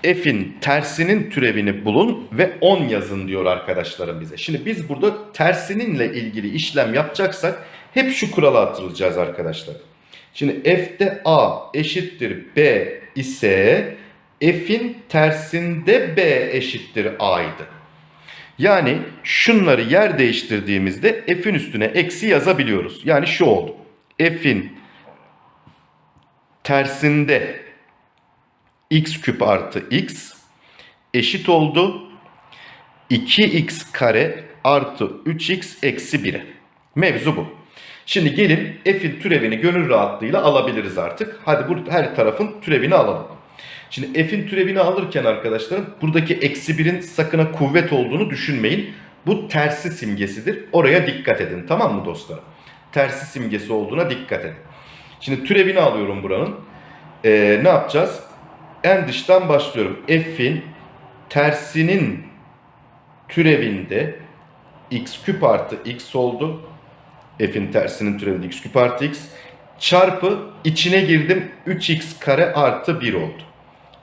F'in tersinin türevini bulun ve 10 yazın diyor arkadaşlarım bize. Şimdi biz burada tersininle ilgili işlem yapacaksak hep şu kurala hatırlayacağız arkadaşlar. Şimdi F'de A eşittir B ise F'in tersinde B eşittir A'ydı. Yani şunları yer değiştirdiğimizde F'in üstüne eksi yazabiliyoruz. Yani şu oldu. F'in tersinde x küp artı x eşit oldu. 2x kare artı 3x eksi 1'e. Mevzu bu. Şimdi gelin f'in türevini gönül rahatlığıyla alabiliriz artık. Hadi bu her tarafın türevini alalım. Şimdi f'in türevini alırken arkadaşlarım buradaki eksi 1'in sakına kuvvet olduğunu düşünmeyin. Bu tersi simgesidir. Oraya dikkat edin tamam mı dostlarım? Tersi simgesi olduğuna dikkat edin. Şimdi türevini alıyorum buranın. Ee, ne yapacağız? En dıştan başlıyorum. F'in tersinin türevinde x küp artı x oldu. F'in tersinin türevinde x küp artı x çarpı içine girdim 3x kare artı 1 oldu.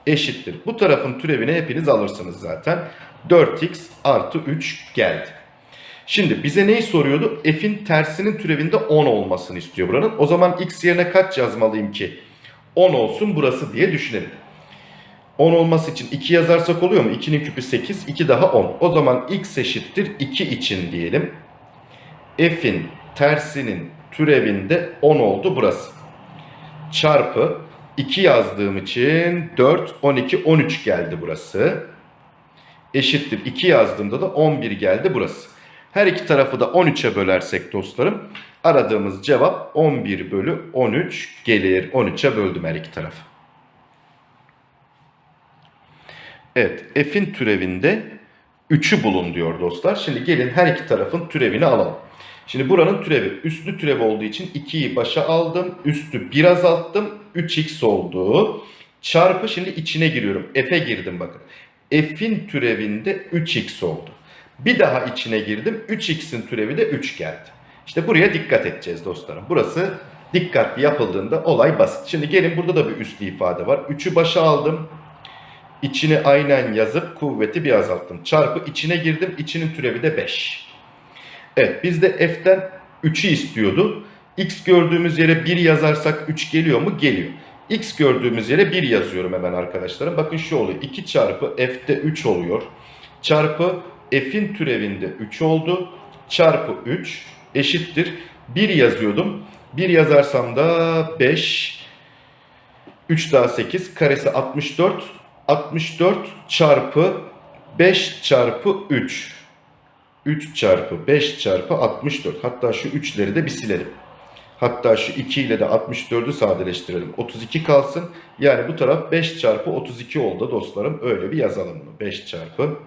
Eşittir. Bu tarafın türevini hepiniz alırsınız zaten. 4x artı 3 geldi. Şimdi bize neyi soruyordu? F'in tersinin türevinde 10 olmasını istiyor buranın. O zaman x yerine kaç yazmalıyım ki? 10 olsun burası diye düşünelim. 10 olması için 2 yazarsak oluyor mu? 2'nin küpü 8, 2 daha 10. O zaman x eşittir 2 için diyelim. F'in tersinin türevinde 10 oldu burası. Çarpı 2 yazdığım için 4, 12, 13 geldi burası. Eşittir 2 yazdığımda da 11 geldi burası. Her iki tarafı da 13'e bölersek dostlarım aradığımız cevap 11 bölü 13 gelir. 13'e böldüm her iki tarafı. Evet f'in türevinde 3'ü bulun diyor dostlar. Şimdi gelin her iki tarafın türevini alalım. Şimdi buranın türevi üstlü türev olduğu için 2'yi başa aldım. Üstü 1 azalttım. 3x oldu. Çarpı şimdi içine giriyorum. F'e girdim bakın. F'in türevinde 3x oldu. Bir daha içine girdim. 3x'in türevi de 3 geldi. İşte buraya dikkat edeceğiz dostlarım. Burası dikkatli yapıldığında olay basit. Şimdi gelin burada da bir üslü ifade var. 3'ü başa aldım. İçine aynen yazıp kuvveti bir azalttım. Çarpı içine girdim. İçinin türevi de 5. Evet bizde f'ten 3'ü istiyordu. x gördüğümüz yere 1 yazarsak 3 geliyor mu? Geliyor. x gördüğümüz yere 1 yazıyorum hemen arkadaşlarım. Bakın şu oluyor. 2 çarpı f'te 3 oluyor. Çarpı f'in türevinde 3 oldu. Çarpı 3 eşittir. 1 yazıyordum. 1 yazarsam da 5. 3 daha 8. Karesi 64. 64 çarpı 5 çarpı 3. 3 çarpı 5 çarpı 64. Hatta şu 3'leri de bir silelim. Hatta şu 2 ile de 64'ü sadeleştirelim. 32 kalsın. Yani bu taraf 5 çarpı 32 oldu dostlarım. Öyle bir yazalım bunu. 5 çarpı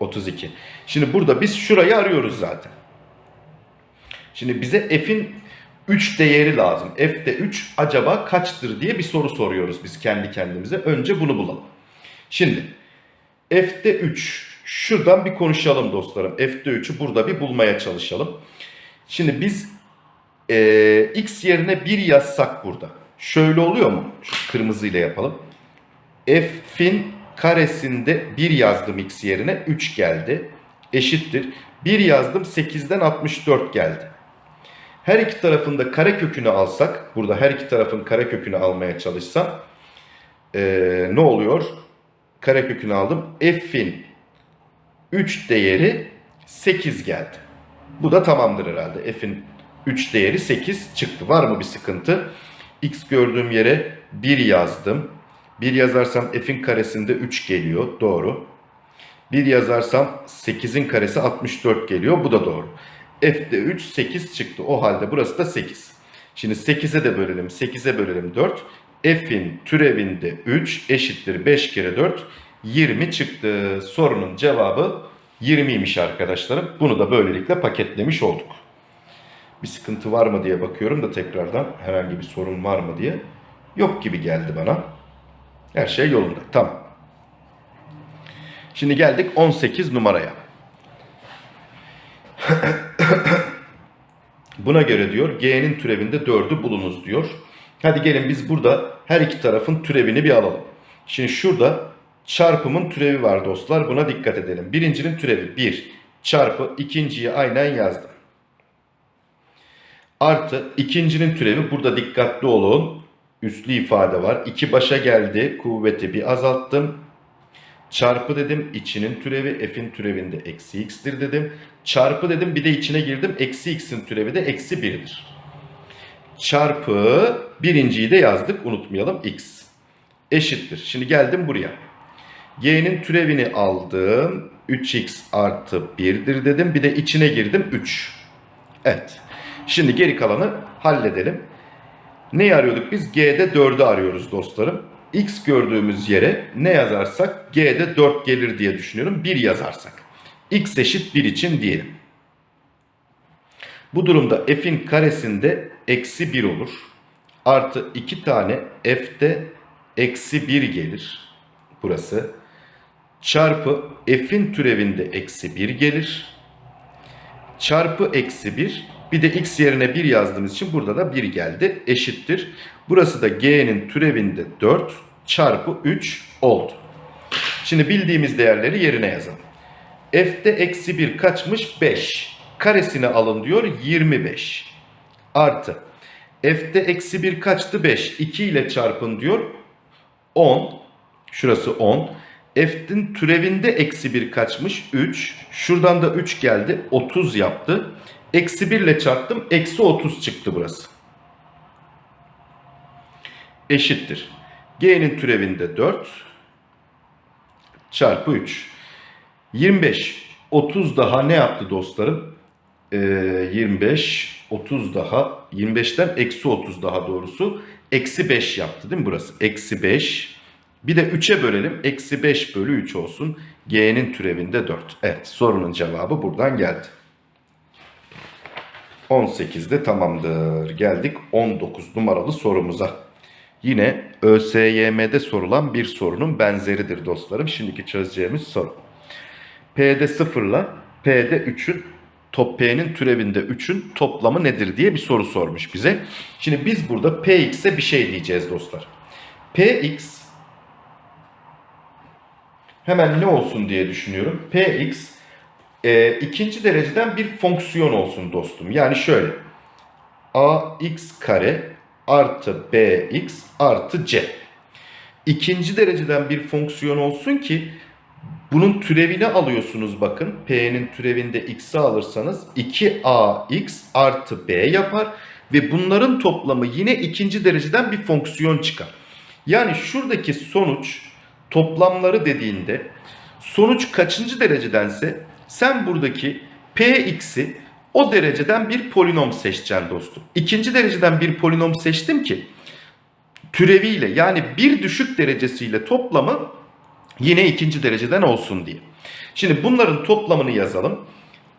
32. Şimdi burada biz şurayı arıyoruz zaten. Şimdi bize f'in 3 değeri lazım. f'de 3 acaba kaçtır diye bir soru soruyoruz biz kendi kendimize. Önce bunu bulalım. Şimdi f'de 3 şuradan bir konuşalım dostlarım. f'de 3'ü burada bir bulmaya çalışalım. Şimdi biz e, x yerine 1 yazsak burada. Şöyle oluyor mu? Şu kırmızıyla yapalım. f'in karesinde 1 yazdım x yerine 3 geldi. Eşittir. 1 yazdım 8'den 64 geldi. Her iki tarafında kare kökünü alsak, burada her iki tarafın kare kökünü almaya çalışsam ee, ne oluyor? Kare kökünü aldım. F'in 3 değeri 8 geldi. Bu da tamamdır herhalde. F'in 3 değeri 8 çıktı. Var mı bir sıkıntı? X gördüğüm yere 1 yazdım. 1 yazarsam f'in karesinde 3 geliyor. Doğru. 1 yazarsam 8'in karesi 64 geliyor. Bu da doğru. F'de 3 8 çıktı. O halde burası da 8. Şimdi 8'e de bölelim. 8'e bölelim 4. F'in türevinde 3 eşittir 5 kere 4 20 çıktı. Sorunun cevabı 20'ymiş arkadaşlarım. Bunu da böylelikle paketlemiş olduk. Bir sıkıntı var mı diye bakıyorum da tekrardan herhangi bir sorun var mı diye. Yok gibi geldi bana. Her şey yolunda. Tamam. Şimdi geldik 18 numaraya. Buna göre diyor G'nin türevinde 4'ü bulunuz diyor. Hadi gelin biz burada her iki tarafın türevini bir alalım. Şimdi şurada çarpımın türevi var dostlar. Buna dikkat edelim. Birincinin türevi 1 çarpı ikinciyi aynen yazdım. Artı ikincinin türevi burada dikkatli olun. Üslü ifade var. 2 başa geldi. Kuvveti bir azalttım. Çarpı dedim içinin türevi f'in türevinde eksi x'tir dedim. Çarpı dedim bir de içine girdim. Eksi x'in türevi de eksi 1'dir. Çarpı birinciyi de yazdık unutmayalım x. Eşittir. Şimdi geldim buraya. Y'nin türevini aldım. 3x artı 1'dir dedim. Bir de içine girdim 3. Evet. Şimdi geri kalanı halledelim. Neyi arıyorduk biz? G'de 4'ü arıyoruz dostlarım. X gördüğümüz yere ne yazarsak G'de 4 gelir diye düşünüyorum. 1 yazarsak. X eşit 1 için diyelim. Bu durumda f'in karesinde eksi 1 olur. Artı 2 tane f'de eksi 1 gelir. Burası. Çarpı f'in türevinde eksi 1 gelir. Çarpı eksi 1. Bir de x yerine 1 yazdığımız için burada da 1 geldi. Eşittir. Burası da g'nin türevinde 4 çarpı 3 oldu. Şimdi bildiğimiz değerleri yerine yazalım. F'de eksi 1 kaçmış? 5. Karesini alın diyor 25. Artı. F'de eksi 1 kaçtı? 5. 2 ile çarpın diyor. 10. Şurası 10. F'in türevinde eksi 1 kaçmış? 3. Şuradan da 3 geldi. 30 yaptı. Eksi 1 ile çarptım. Eksi 30 çıktı burası. Eşittir. G'nin türevinde 4 çarpı 3. 25. 30 daha ne yaptı dostlarım? Ee, 25. 30 daha. 25'ten eksi 30 daha doğrusu. Eksi 5 yaptı değil mi burası? Eksi 5. Bir de 3'e bölelim. Eksi 5 bölü 3 olsun. G'nin türevinde 4. Evet sorunun cevabı buradan geldi. 18'de tamamdır. Geldik 19 numaralı sorumuza. Yine ÖSYM'de sorulan bir sorunun benzeridir dostlarım. Şimdiki çözeceğimiz soru. P'de 0 ile P'de 3'ün top P'nin türevinde 3'ün toplamı nedir diye bir soru sormuş bize. Şimdi biz burada Px'e bir şey diyeceğiz dostlar. Px hemen ne olsun diye düşünüyorum. Px e, ikinci dereceden bir fonksiyon olsun dostum. Yani şöyle. ax kare artı bx artı c. İkinci dereceden bir fonksiyon olsun ki bunun türevini alıyorsunuz bakın. P'nin türevinde x'i alırsanız 2ax artı b yapar. Ve bunların toplamı yine ikinci dereceden bir fonksiyon çıkar. Yani şuradaki sonuç toplamları dediğinde sonuç kaçıncı derecedense sen buradaki px'i o dereceden bir polinom seçeceksin dostum. İkinci dereceden bir polinom seçtim ki türeviyle yani bir düşük derecesiyle toplamı yine ikinci dereceden olsun diye. Şimdi bunların toplamını yazalım.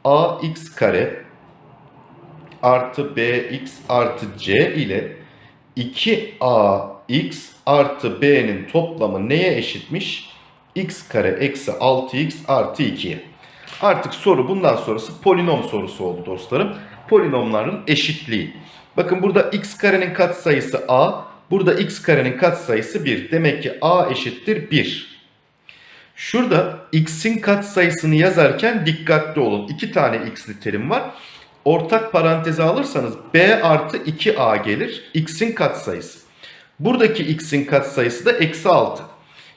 ax kare artı bx artı c ile 2ax artı b'nin toplamı neye eşitmiş? x kare eksi 6x artı 2'ye. Artık soru bundan sonrası polinom sorusu oldu dostlarım. Polinomların eşitliği. Bakın burada x karenin katsayısı a. Burada x karenin katsayısı 1. Demek ki a eşittir 1. Şurada x'in katsayısını yazarken dikkatli olun. 2 tane x'li terim var. Ortak paranteze alırsanız b artı 2a gelir. x'in katsayısı. Buradaki x'in katsayısı da eksi 6.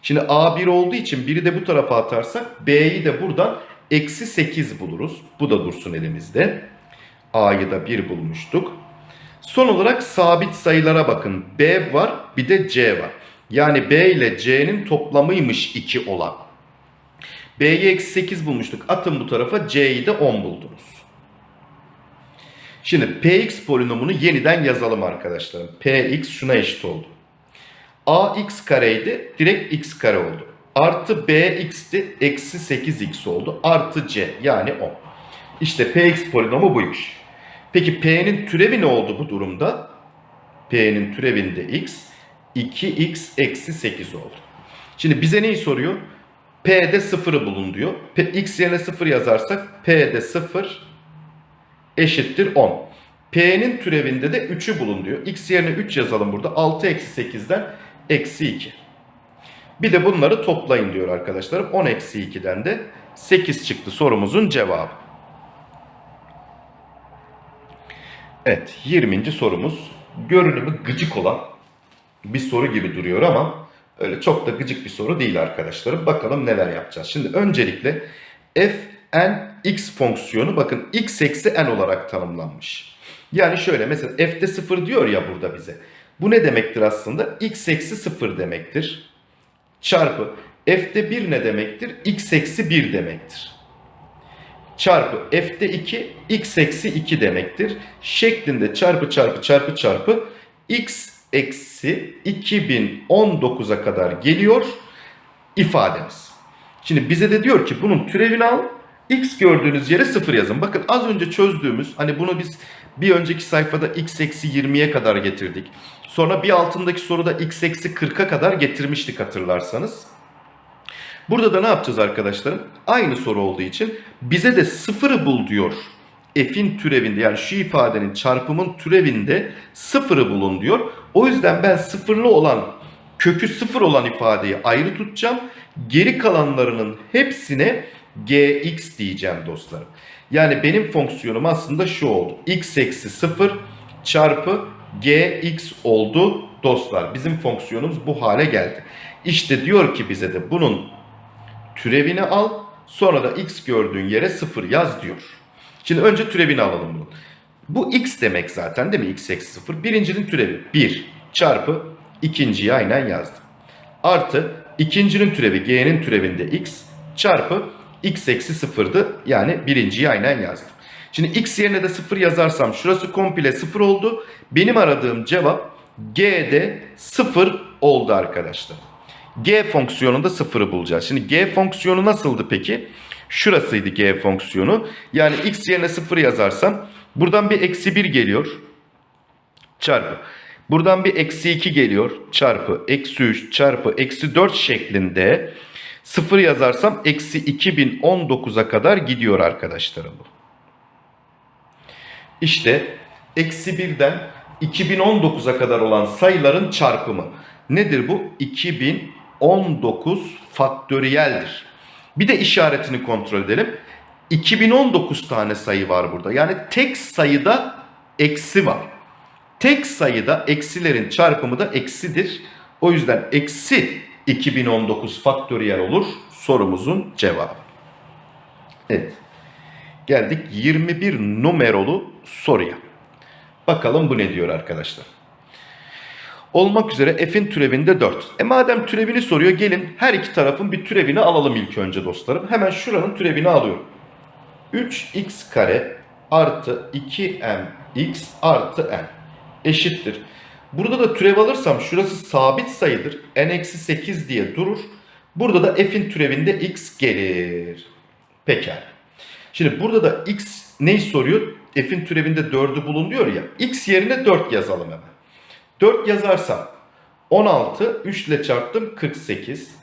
Şimdi a 1 olduğu için 1'i de bu tarafa atarsak b'yi de buradan eksi 8 buluruz. Bu da dursun elimizde. A'yı da 1 bulmuştuk. Son olarak sabit sayılara bakın. B var bir de C var. Yani B ile C'nin toplamıymış 2 olan. B'yi eksi 8 bulmuştuk. Atın bu tarafa C'yi de 10 buldunuz. Şimdi Px polinomunu yeniden yazalım arkadaşlarım. Px şuna eşit oldu. Ax kareydi direkt x kare oldu. Artı bx'ti eksi 8x oldu. Artı c yani 10. İşte px polinomu buymuş. Peki p'nin türevi ne oldu bu durumda? p'nin türevinde x 2x eksi 8 oldu. Şimdi bize neyi soruyor? P'de 0'ı bulun diyor. P, x yerine 0 yazarsak P'de 0 eşittir 10. P'nin türevinde de 3'ü bulun diyor. X yerine 3 yazalım burada. 6 eksi 8'den eksi 2. Bir de bunları toplayın diyor arkadaşlarım. 10 eksi 2'den de 8 çıktı sorumuzun cevabı. Evet 20. sorumuz. Görünümü gıcık olan bir soru gibi duruyor ama öyle çok da gıcık bir soru değil arkadaşlarım. Bakalım neler yapacağız. Şimdi öncelikle f n x fonksiyonu bakın x eksi n olarak tanımlanmış. Yani şöyle mesela f'de 0 diyor ya burada bize. Bu ne demektir aslında? x eksi 0 demektir. Çarpı f'de 1 ne demektir? x eksi 1 demektir. Çarpı f'de 2 x eksi 2 demektir. Şeklinde çarpı çarpı çarpı çarpı x eksi 2019'a kadar geliyor ifademiz. Şimdi bize de diyor ki bunun türevini al. X gördüğünüz yere 0 yazın. Bakın az önce çözdüğümüz hani bunu biz bir önceki sayfada x eksi 20'ye kadar getirdik. Sonra bir altındaki soruda x eksi 40'a kadar getirmiştik hatırlarsanız. Burada da ne yapacağız arkadaşlarım? Aynı soru olduğu için bize de sıfırı bul diyor. F'in türevinde yani şu ifadenin çarpımın türevinde sıfırı bulun diyor. O yüzden ben sıfırlı olan kökü sıfır olan ifadeyi ayrı tutacağım. Geri kalanlarının hepsine gx diyeceğim dostlarım. Yani benim fonksiyonum aslında şu oldu. x eksi 0 çarpı gx oldu dostlar. Bizim fonksiyonumuz bu hale geldi. İşte diyor ki bize de bunun türevini al. Sonra da x gördüğün yere 0 yaz diyor. Şimdi önce türevini alalım bunun. Bu x demek zaten değil mi? x eksi 0. Birincinin türevi 1 çarpı ikinciyi aynen yazdım. Artı ikincinin türevi g'nin türevinde x çarpı x eksi 0'dı. Yani birinciyi aynen yazdım. Şimdi x yerine de 0 yazarsam şurası komple 0 oldu. Benim aradığım cevap g'de 0 oldu arkadaşlar. g fonksiyonunda 0'ı bulacağız. Şimdi g fonksiyonu nasıldı peki? Şurasıydı g fonksiyonu. Yani x yerine 0 yazarsam buradan bir eksi 1 geliyor. Çarpı. Buradan bir eksi 2 geliyor. Çarpı. Eksi 3 çarpı eksi 4 şeklinde 0 yazarsam eksi 2019'a kadar gidiyor arkadaşlarım bu. İşte eksi 1'den 2019'a kadar olan sayıların çarpımı. Nedir bu? 2019 faktöriyeldir. Bir de işaretini kontrol edelim. 2019 tane sayı var burada. Yani tek sayıda eksi var. Tek sayıda eksilerin çarpımı da eksidir. O yüzden eksi 2019 faktöriyel olur sorumuzun cevabı. Evet. Geldik 21 numarolu soruya. Bakalım bu ne diyor arkadaşlar. Olmak üzere f'in türevinde 4. E madem türevini soruyor gelin her iki tarafın bir türevini alalım ilk önce dostlarım. Hemen şuranın türevini alıyorum. 3x kare artı 2mx artı n eşittir. Burada da türev alırsam şurası sabit sayıdır. n-8 diye durur. Burada da f'in türevinde x gelir. Pekala. Şimdi burada da x neyi soruyor? F'in türevinde 4'ü bulun diyor ya. X yerine 4 yazalım hemen. 4 yazarsam 16, 3 ile çarptım 48.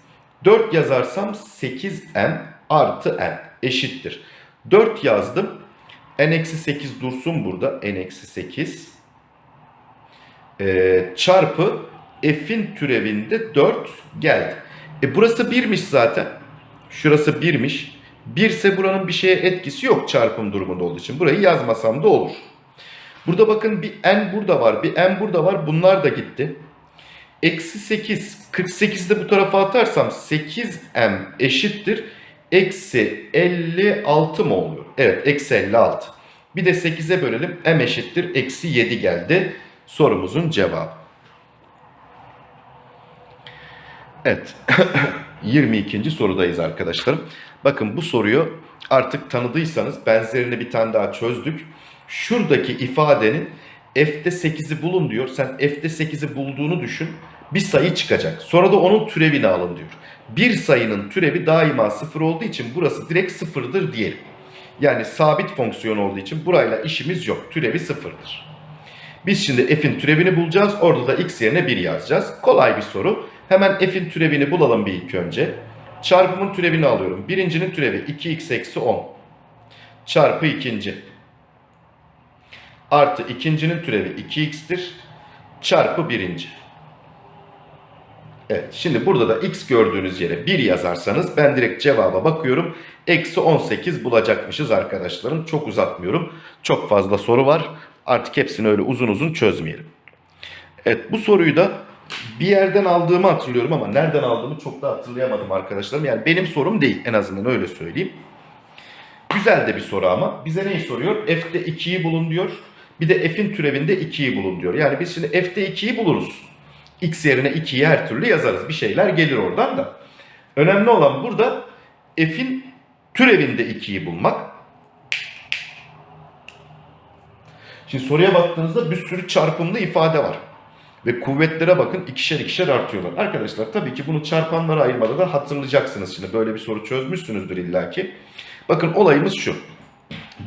4 yazarsam 8m artı n eşittir. 4 yazdım. n-8 dursun burada. n-8 ee, çarpı f'in türevinde 4 geldi. E burası 1'miş zaten. Şurası 1'miş. 1 ise buranın bir şeye etkisi yok çarpım durumunda olduğu için. Burayı yazmasam da olur. Burada bakın bir n burada var, bir n burada var. Bunlar da gitti. Eksi 8. 48'i de bu tarafa atarsam 8m eşittir. Eksi 56 mı oluyor? Evet eksi 56. Bir de 8'e bölelim. m eşittir. Eksi 7 geldi. Sorumuzun cevabı. Evet. 22. sorudayız arkadaşlarım. Bakın bu soruyu artık tanıdıysanız benzerini bir tane daha çözdük. Şuradaki ifadenin f'de 8'i bulun diyor. Sen f'de 8'i bulduğunu düşün. Bir sayı çıkacak. Sonra da onun türevini alın diyor. Bir sayının türevi daima sıfır olduğu için burası direkt sıfırdır diyelim. Yani sabit fonksiyon olduğu için burayla işimiz yok. Türevi sıfırdır. Biz şimdi f'in türevini bulacağız. Orada da x yerine 1 yazacağız. Kolay bir soru. Hemen f'in türevini bulalım bir ilk önce. Çarpımın türevini alıyorum. Birincinin türevi 2x eksi 10. Çarpı ikinci. Artı ikincinin türevi 2x'tir. Çarpı birinci. Evet şimdi burada da x gördüğünüz yere 1 yazarsanız ben direkt cevaba bakıyorum. Eksi 18 bulacakmışız arkadaşlarım. Çok uzatmıyorum. Çok fazla soru var. Artık hepsini öyle uzun uzun çözmeyelim. Evet bu soruyu da bir yerden aldığımı hatırlıyorum ama nereden aldığımı çok da hatırlayamadım arkadaşlarım. Yani benim sorum değil en azından öyle söyleyeyim. Güzel de bir soru ama bize neyi soruyor? F'de 2'yi bulun diyor. Bir de F'in türevinde 2'yi bulun diyor. Yani biz şimdi F'de 2'yi buluruz. X yerine 2'yi her türlü yazarız. Bir şeyler gelir oradan da. Önemli olan burada f'in türevinde 2'yi bulmak. Şimdi soruya baktığınızda bir sürü çarpımlı ifade var. Ve kuvvetlere bakın ikişer ikişer artıyorlar. Arkadaşlar tabii ki bunu çarpanlara ayırmada da hatırlayacaksınız. Şimdi böyle bir soru çözmüşsünüzdür illaki. Bakın olayımız şu.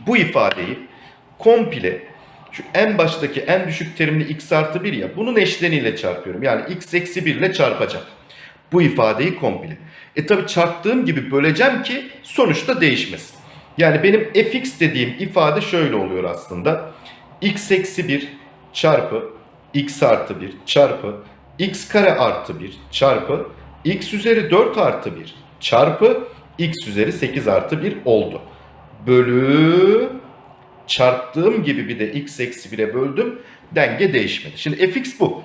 Bu ifadeyi komple şu en baştaki en düşük terimli x artı 1 ya bunun eşleniyle çarpıyorum. Yani x eksi 1 ile çarpacağım. Bu ifadeyi komple. E tabi çarptığım gibi böleceğim ki sonuçta değişmesin. Yani benim fx dediğim ifade şöyle oluyor aslında. X eksi 1 çarpı x artı 1 çarpı x kare artı 1 çarpı x üzeri 4 artı 1 çarpı x üzeri 8 artı 1 oldu. Bölü çarptığım gibi bir de x eksi 1'e böldüm. Denge değişmedi. Şimdi fx bu.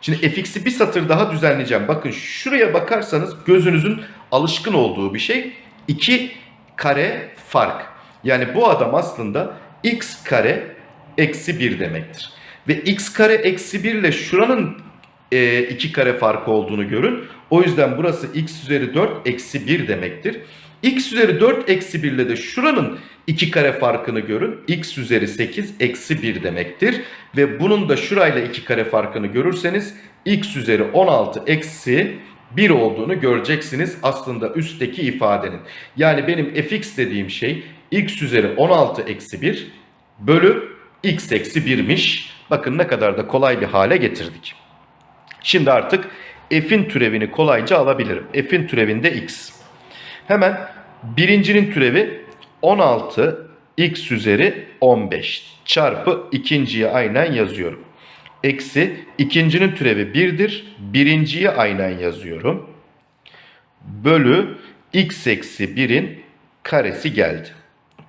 Şimdi fx'i bir satır daha düzenleyeceğim. Bakın şuraya bakarsanız gözünüzün alışkın olduğu bir şey. 2 kare fark. Yani bu adam aslında x kare eksi 1 demektir. Ve x kare eksi 1 ile şuranın 2 kare farkı olduğunu görün. O yüzden burası x üzeri 4 eksi 1 demektir. x üzeri 4 eksi 1 ile de şuranın 2 kare farkını görün. x üzeri 8 eksi 1 demektir. Ve bunun da şurayla 2 kare farkını görürseniz x üzeri 16 eksi 1 olduğunu göreceksiniz aslında üstteki ifadenin. Yani benim fx dediğim şey x üzeri 16 eksi 1 bölü x eksi 1'miş. Bakın ne kadar da kolay bir hale getirdik. Şimdi artık f'in türevini kolayca alabilirim. f'in türevinde x. Hemen birincinin türevi 16 x üzeri 15 çarpı ikinciye aynen yazıyorum. Eksi ikincinin türevi 1'dir. Birinciye aynen yazıyorum. Bölü x eksi 1'in karesi geldi.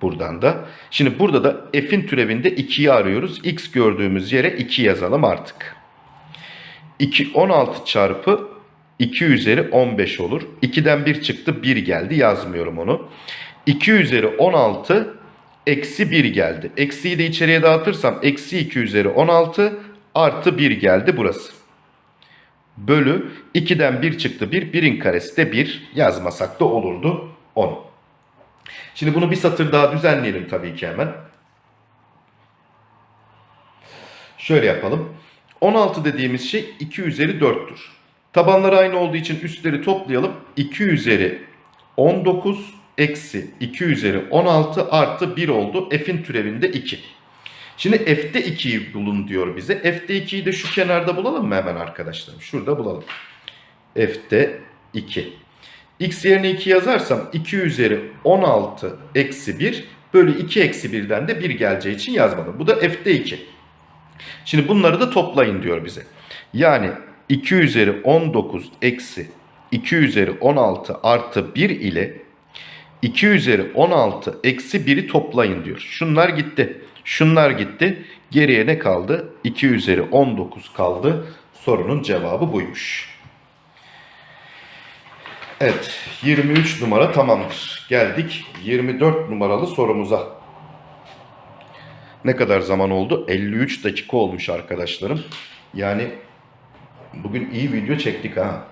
Buradan da. Şimdi burada da f'in türevinde 2'yi arıyoruz. x gördüğümüz yere 2 yazalım artık. 2 16 çarpı 2 üzeri 15 olur. 2'den 1 çıktı 1 geldi yazmıyorum onu. 2 üzeri 16 eksi 1 geldi. Eksiyi de içeriye dağıtırsam eksi 2 üzeri 16 artı 1 geldi burası. Bölü 2'den 1 çıktı 1. 1'in karesi de 1 yazmasak da olurdu 10. Şimdi bunu bir satır daha düzenleyelim tabii ki hemen. Şöyle yapalım. 16 dediğimiz şey 2 üzeri 4'tür. Tabanları aynı olduğu için üstleri toplayalım. 2 üzeri 19 eksi 2 üzeri 16 artı 1 oldu. F'in türevinde 2. Şimdi F'de 2'yi bulun diyor bize. F'de 2'yi de şu kenarda bulalım mı hemen arkadaşlarım? Şurada bulalım. F'de 2. X yerine 2 yazarsam 2 üzeri 16 eksi 1 bölü 2 eksi 1'den de 1 geleceği için yazmadım. Bu da F'de 2. Şimdi bunları da toplayın diyor bize. Yani 2 üzeri 19 eksi 2 üzeri 16 artı 1 ile 2 üzeri 16 eksi 1'i toplayın diyor. Şunlar gitti. Şunlar gitti. Geriye ne kaldı? 2 üzeri 19 kaldı. Sorunun cevabı buymuş. Evet 23 numara tamamdır. Geldik 24 numaralı sorumuza. Ne kadar zaman oldu? 53 dakika olmuş arkadaşlarım. Yani bugün iyi video çektik ha.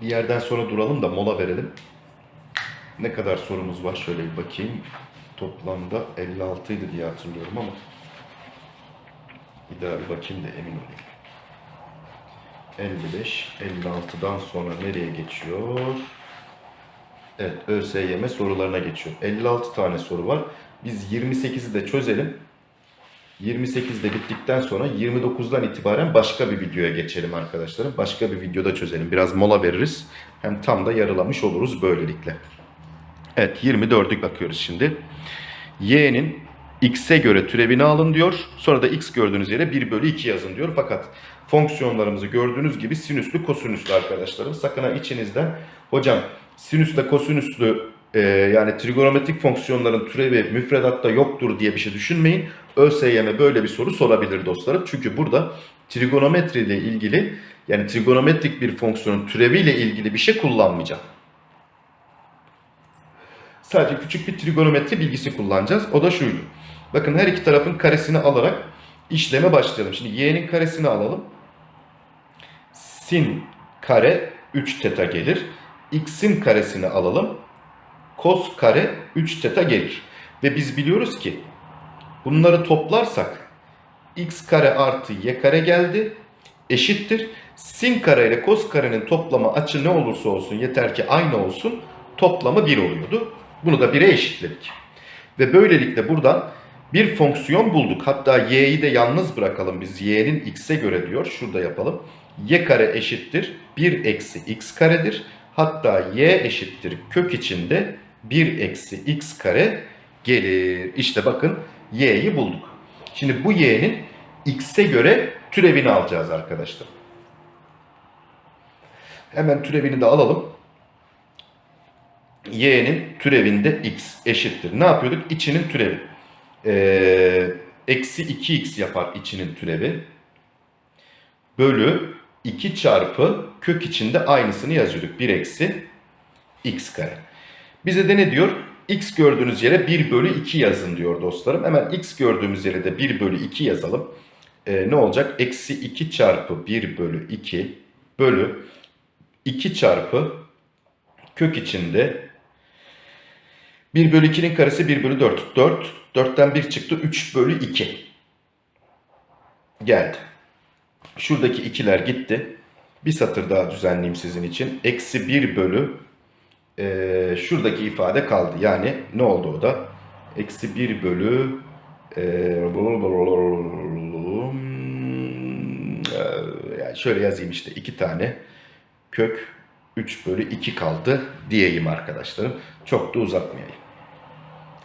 Bir yerden sonra duralım da mola verelim. Ne kadar sorumuz var şöyle bir bakayım. Toplamda 56 idi diye hatırlıyorum ama bir daha bir bakayım da emin olayım. 55, 56'dan sonra nereye geçiyor? Evet, ÖSYM sorularına geçiyor. 56 tane soru var. Biz 28'i de çözelim. 28 de bittikten sonra 29'dan itibaren başka bir videoya geçelim arkadaşlarım. Başka bir videoda çözelim. Biraz mola veririz. Hem tam da yarılamış oluruz böylelikle. Evet 24'lük bakıyoruz şimdi. Y'nin x'e göre türevini alın diyor. Sonra da x gördüğünüz yere 1 bölü 2 yazın diyor. Fakat fonksiyonlarımızı gördüğünüz gibi sinüslü kosinüslü arkadaşlarım. Sakın ha içinizden hocam sinüsle kosinüslü e, yani trigonometrik fonksiyonların türevi müfredatta yoktur diye bir şey düşünmeyin. ÖSYM böyle bir soru sorabilir dostlarım. Çünkü burada trigonometri ile ilgili yani trigonometrik bir fonksiyonun türeviyle ilgili bir şey kullanmayacağım. Sadece küçük bir trigonometri bilgisi kullanacağız. O da şuydu. Bakın her iki tarafın karesini alarak işleme başlayalım. Şimdi y'nin karesini alalım. Sin kare 3 teta gelir. x'in karesini alalım. Kos kare 3 teta gelir. Ve biz biliyoruz ki bunları toplarsak x kare artı y kare geldi eşittir. Sin kare ile kos karenin toplamı açı ne olursa olsun yeter ki aynı olsun toplamı 1 oluyordu. Bunu da 1'e eşitledik. Ve böylelikle buradan bir fonksiyon bulduk. Hatta y'yi de yalnız bırakalım biz. y'nin x'e göre diyor. Şurada yapalım. y kare eşittir 1 eksi x karedir. Hatta y eşittir kök içinde 1 eksi x kare gelir. İşte bakın y'yi bulduk. Şimdi bu y'nin x'e göre türevini alacağız arkadaşlar. Hemen türevini de alalım. y'nin türevinde x eşittir. Ne yapıyorduk? İçinin türevi. Ee, eksi 2x yapar içinin türevi. Bölü 2 çarpı kök içinde aynısını yazıyorduk. 1 eksi x kare. Bize de ne diyor? x gördüğünüz yere 1 bölü 2 yazın diyor dostlarım. Hemen x gördüğümüz yere de 1 bölü 2 yazalım. Ee, ne olacak? Eksi 2 çarpı 1 bölü 2 bölü 2 çarpı kök içinde 1 bölü 2'nin karesi 1 bölü 4. 4. 4'ten 1 çıktı. 3 bölü 2. Geldi. Şuradaki ikiler gitti. Bir satır daha düzenleyeyim sizin için. Eksi 1 bölü e, şuradaki ifade kaldı. Yani ne oldu o da? Eksi 1 bölü e, yani şöyle yazayım işte iki tane kök 3 bölü 2 kaldı diyeyim arkadaşlarım. Çok da uzatmayayım.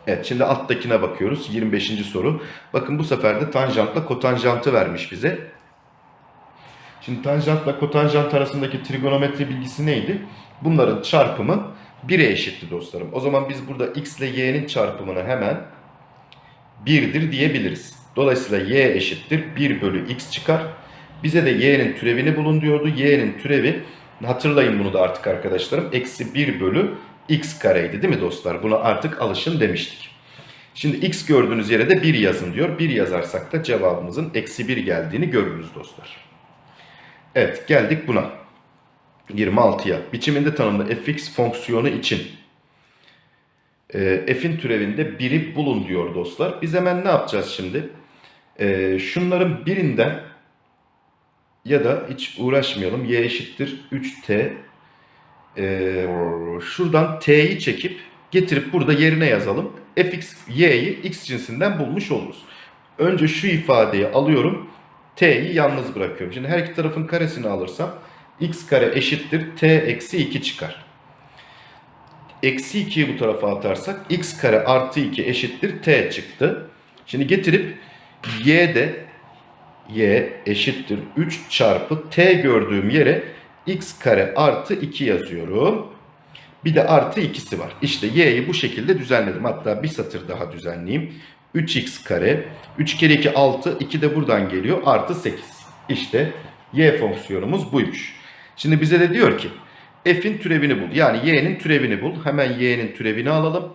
Evet şimdi alttakine bakıyoruz. 25. soru. Bakın bu sefer de tanjantla kotanjantı vermiş bize. Şimdi tanjantla kotanjant arasındaki trigonometri bilgisi neydi? Bunların çarpımı 1'e eşitti dostlarım. O zaman biz burada x ile y'nin çarpımını hemen 1'dir diyebiliriz. Dolayısıyla y eşittir 1 bölü x çıkar. Bize de y'nin türevini bulun diyordu. y'nin türevi hatırlayın bunu da artık arkadaşlarım. Eksi 1 bölü x kareydi değil mi dostlar? Buna artık alışın demiştik. Şimdi x gördüğünüz yere de 1 yazın diyor. 1 yazarsak da cevabımızın eksi 1 geldiğini görürüz dostlar. Evet geldik buna. 26'ya. Biçiminde tanımlı fx fonksiyonu için e, f'in türevinde 1'i bulun diyor dostlar. Biz hemen ne yapacağız şimdi? E, şunların birinden ya da hiç uğraşmayalım. y eşittir 3t. E, şuradan t'yi çekip getirip burada yerine yazalım. fx y'yi x cinsinden bulmuş oluruz. Önce şu ifadeyi alıyorum. t'yi yalnız bırakıyorum. Şimdi her iki tarafın karesini alırsam x kare eşittir t eksi 2 çıkar. Eksi 2'yi bu tarafa atarsak x kare artı 2 eşittir t çıktı. Şimdi getirip y de y eşittir 3 çarpı t gördüğüm yere x kare artı 2 yazıyorum. Bir de artı 2'si var. İşte y'yi bu şekilde düzenledim. Hatta bir satır daha düzenleyeyim. 3x kare. 3 kere 2 6. 2 de buradan geliyor. Artı 8. İşte y fonksiyonumuz buymuş. Şimdi bize de diyor ki f'in türevini bul. Yani y'nin türevini bul. Hemen y'nin türevini alalım.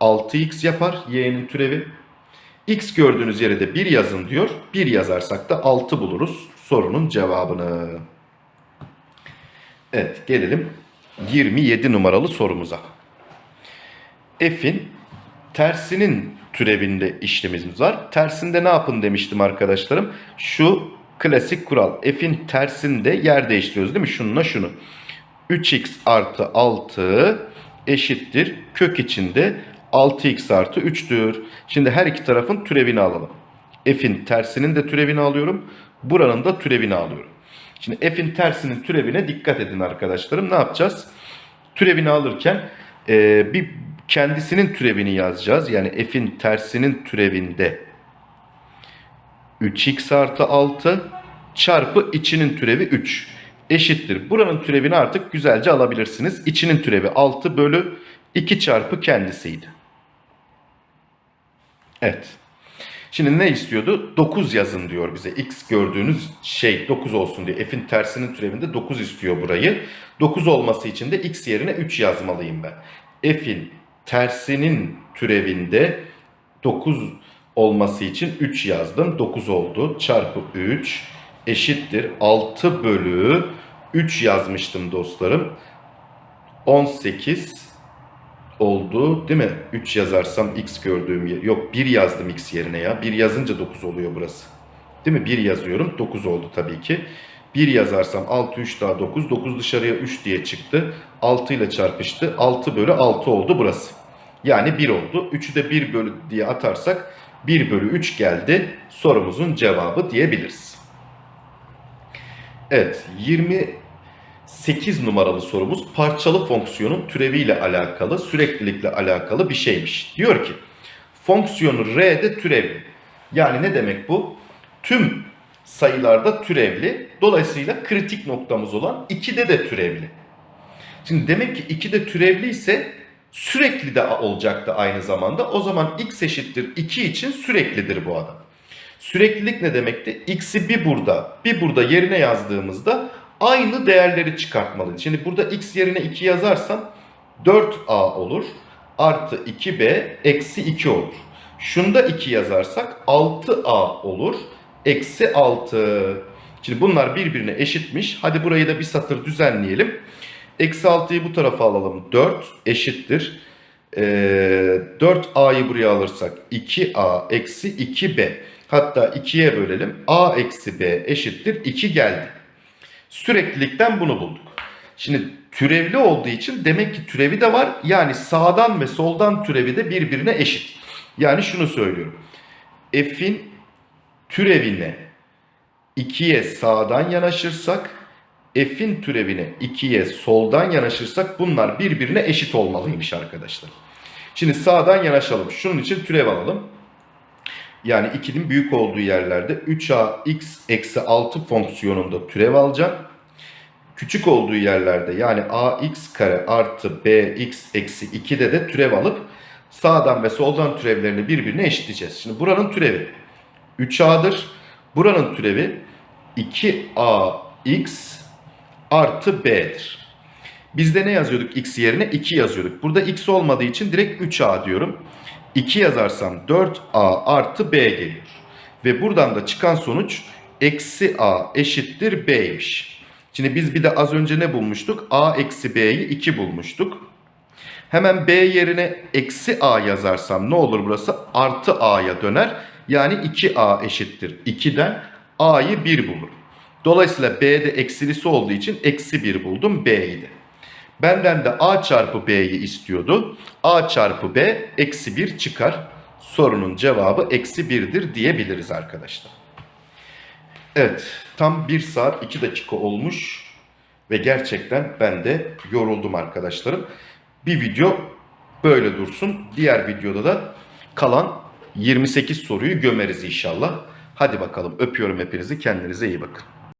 6x yapar y'nin türevi. X gördüğünüz yere de 1 yazın diyor. 1 yazarsak da 6 buluruz sorunun cevabını. Evet gelelim 27 numaralı sorumuza. F'in tersinin türevinde işlemimiz var. Tersinde ne yapın demiştim arkadaşlarım. Şu klasik kural. F'in tersinde yer değiştiriyoruz değil mi? Şununla şunu. 3x artı 6 eşittir. Kök içinde 6x artı 3'tür. Şimdi her iki tarafın türevini alalım. F'in tersinin de türevini alıyorum. Buranın da türevini alıyorum. Şimdi f'in tersinin türevine dikkat edin arkadaşlarım. Ne yapacağız? Türevini alırken e, bir kendisinin türevini yazacağız. Yani f'in tersinin türevinde 3x artı 6 çarpı içinin türevi 3 eşittir. Buranın türevini artık güzelce alabilirsiniz. İçinin türevi 6 bölü 2 çarpı kendisiydi. Evet. Şimdi ne istiyordu? 9 yazın diyor bize. X gördüğünüz şey 9 olsun diye. F'in tersinin türevinde 9 istiyor burayı. 9 olması için de X yerine 3 yazmalıyım ben. F'in tersinin türevinde 9 olması için 3 yazdım. 9 oldu. Çarpı 3 eşittir. 6 bölü 3 yazmıştım dostlarım. 18 oldu değil mi? 3 yazarsam x gördüğüm yer. Yok 1 yazdım x yerine ya. 1 yazınca 9 oluyor burası. Değil mi? 1 yazıyorum. 9 oldu tabii ki. 1 yazarsam 6 3 daha 9. 9 dışarıya 3 diye çıktı. 6 ile çarpıştı. 6 bölü 6 oldu burası. Yani 1 oldu. 3'ü de 1 bölü diye atarsak 1 bölü 3 geldi. Sorumuzun cevabı diyebiliriz. Evet 28 numaralı sorumuz parçalı fonksiyonun türeviyle alakalı, süreklilikle alakalı bir şeymiş. Diyor ki fonksiyonu R'de türevli. Yani ne demek bu? Tüm sayılarda türevli. Dolayısıyla kritik noktamız olan 2'de de türevli. Şimdi demek ki 2'de türevli ise sürekli de olacaktı aynı zamanda. O zaman x eşittir 2 için süreklidir bu adam. Süreklilik ne demekti? X'i bir burada, bir burada yerine yazdığımızda aynı değerleri çıkartmalıydı. Şimdi burada x yerine 2 yazarsam 4a olur. Artı 2b eksi 2 olur. Şunda 2 yazarsak 6a olur. Eksi 6. Şimdi bunlar birbirine eşitmiş. Hadi burayı da bir satır düzenleyelim. Eksi 6'yı bu tarafa alalım. 4 eşittir. Ee, 4a'yı buraya alırsak 2a eksi 2b. Hatta 2'ye bölelim. a eksi b eşittir 2 geldi. Süreklilikten bunu bulduk. Şimdi türevli olduğu için demek ki türevi de var. Yani sağdan ve soldan türevi de birbirine eşit. Yani şunu söylüyorum. F'in türevine 2'ye sağdan yanaşırsak f'in türevine 2'ye soldan yanaşırsak bunlar birbirine eşit olmalıymış arkadaşlar. Şimdi sağdan yanaşalım. Şunun için türev alalım. Yani 2'nin büyük olduğu yerlerde 3ax eksi 6 fonksiyonunda türev alacağım. Küçük olduğu yerlerde yani ax kare artı bx eksi 2'de de türev alıp sağdan ve soldan türevlerini birbirine eşitleyeceğiz. Şimdi buranın türevi 3a'dır. Buranın türevi 2ax artı b'dir. Bizde ne yazıyorduk x yerine? 2 yazıyorduk. Burada x olmadığı için direkt 3a diyorum. 2 yazarsam 4a artı b geliyor. Ve buradan da çıkan sonuç eksi a eşittir b'ymiş. Şimdi biz bir de az önce ne bulmuştuk? a eksi b'yi 2 bulmuştuk. Hemen b yerine eksi a yazarsam ne olur burası? Artı a'ya döner. Yani 2a eşittir 2'den a'yı 1 bulurum. Dolayısıyla b'de eksilisi olduğu için eksi 1 buldum b'yi de. Benden de a çarpı b'yi istiyordu. a çarpı b eksi 1 çıkar. Sorunun cevabı eksi 1'dir diyebiliriz arkadaşlar. Evet tam 1 saat 2 dakika olmuş. Ve gerçekten ben de yoruldum arkadaşlarım. Bir video böyle dursun. Diğer videoda da kalan 28 soruyu gömeriz inşallah. Hadi bakalım öpüyorum hepinizi kendinize iyi bakın.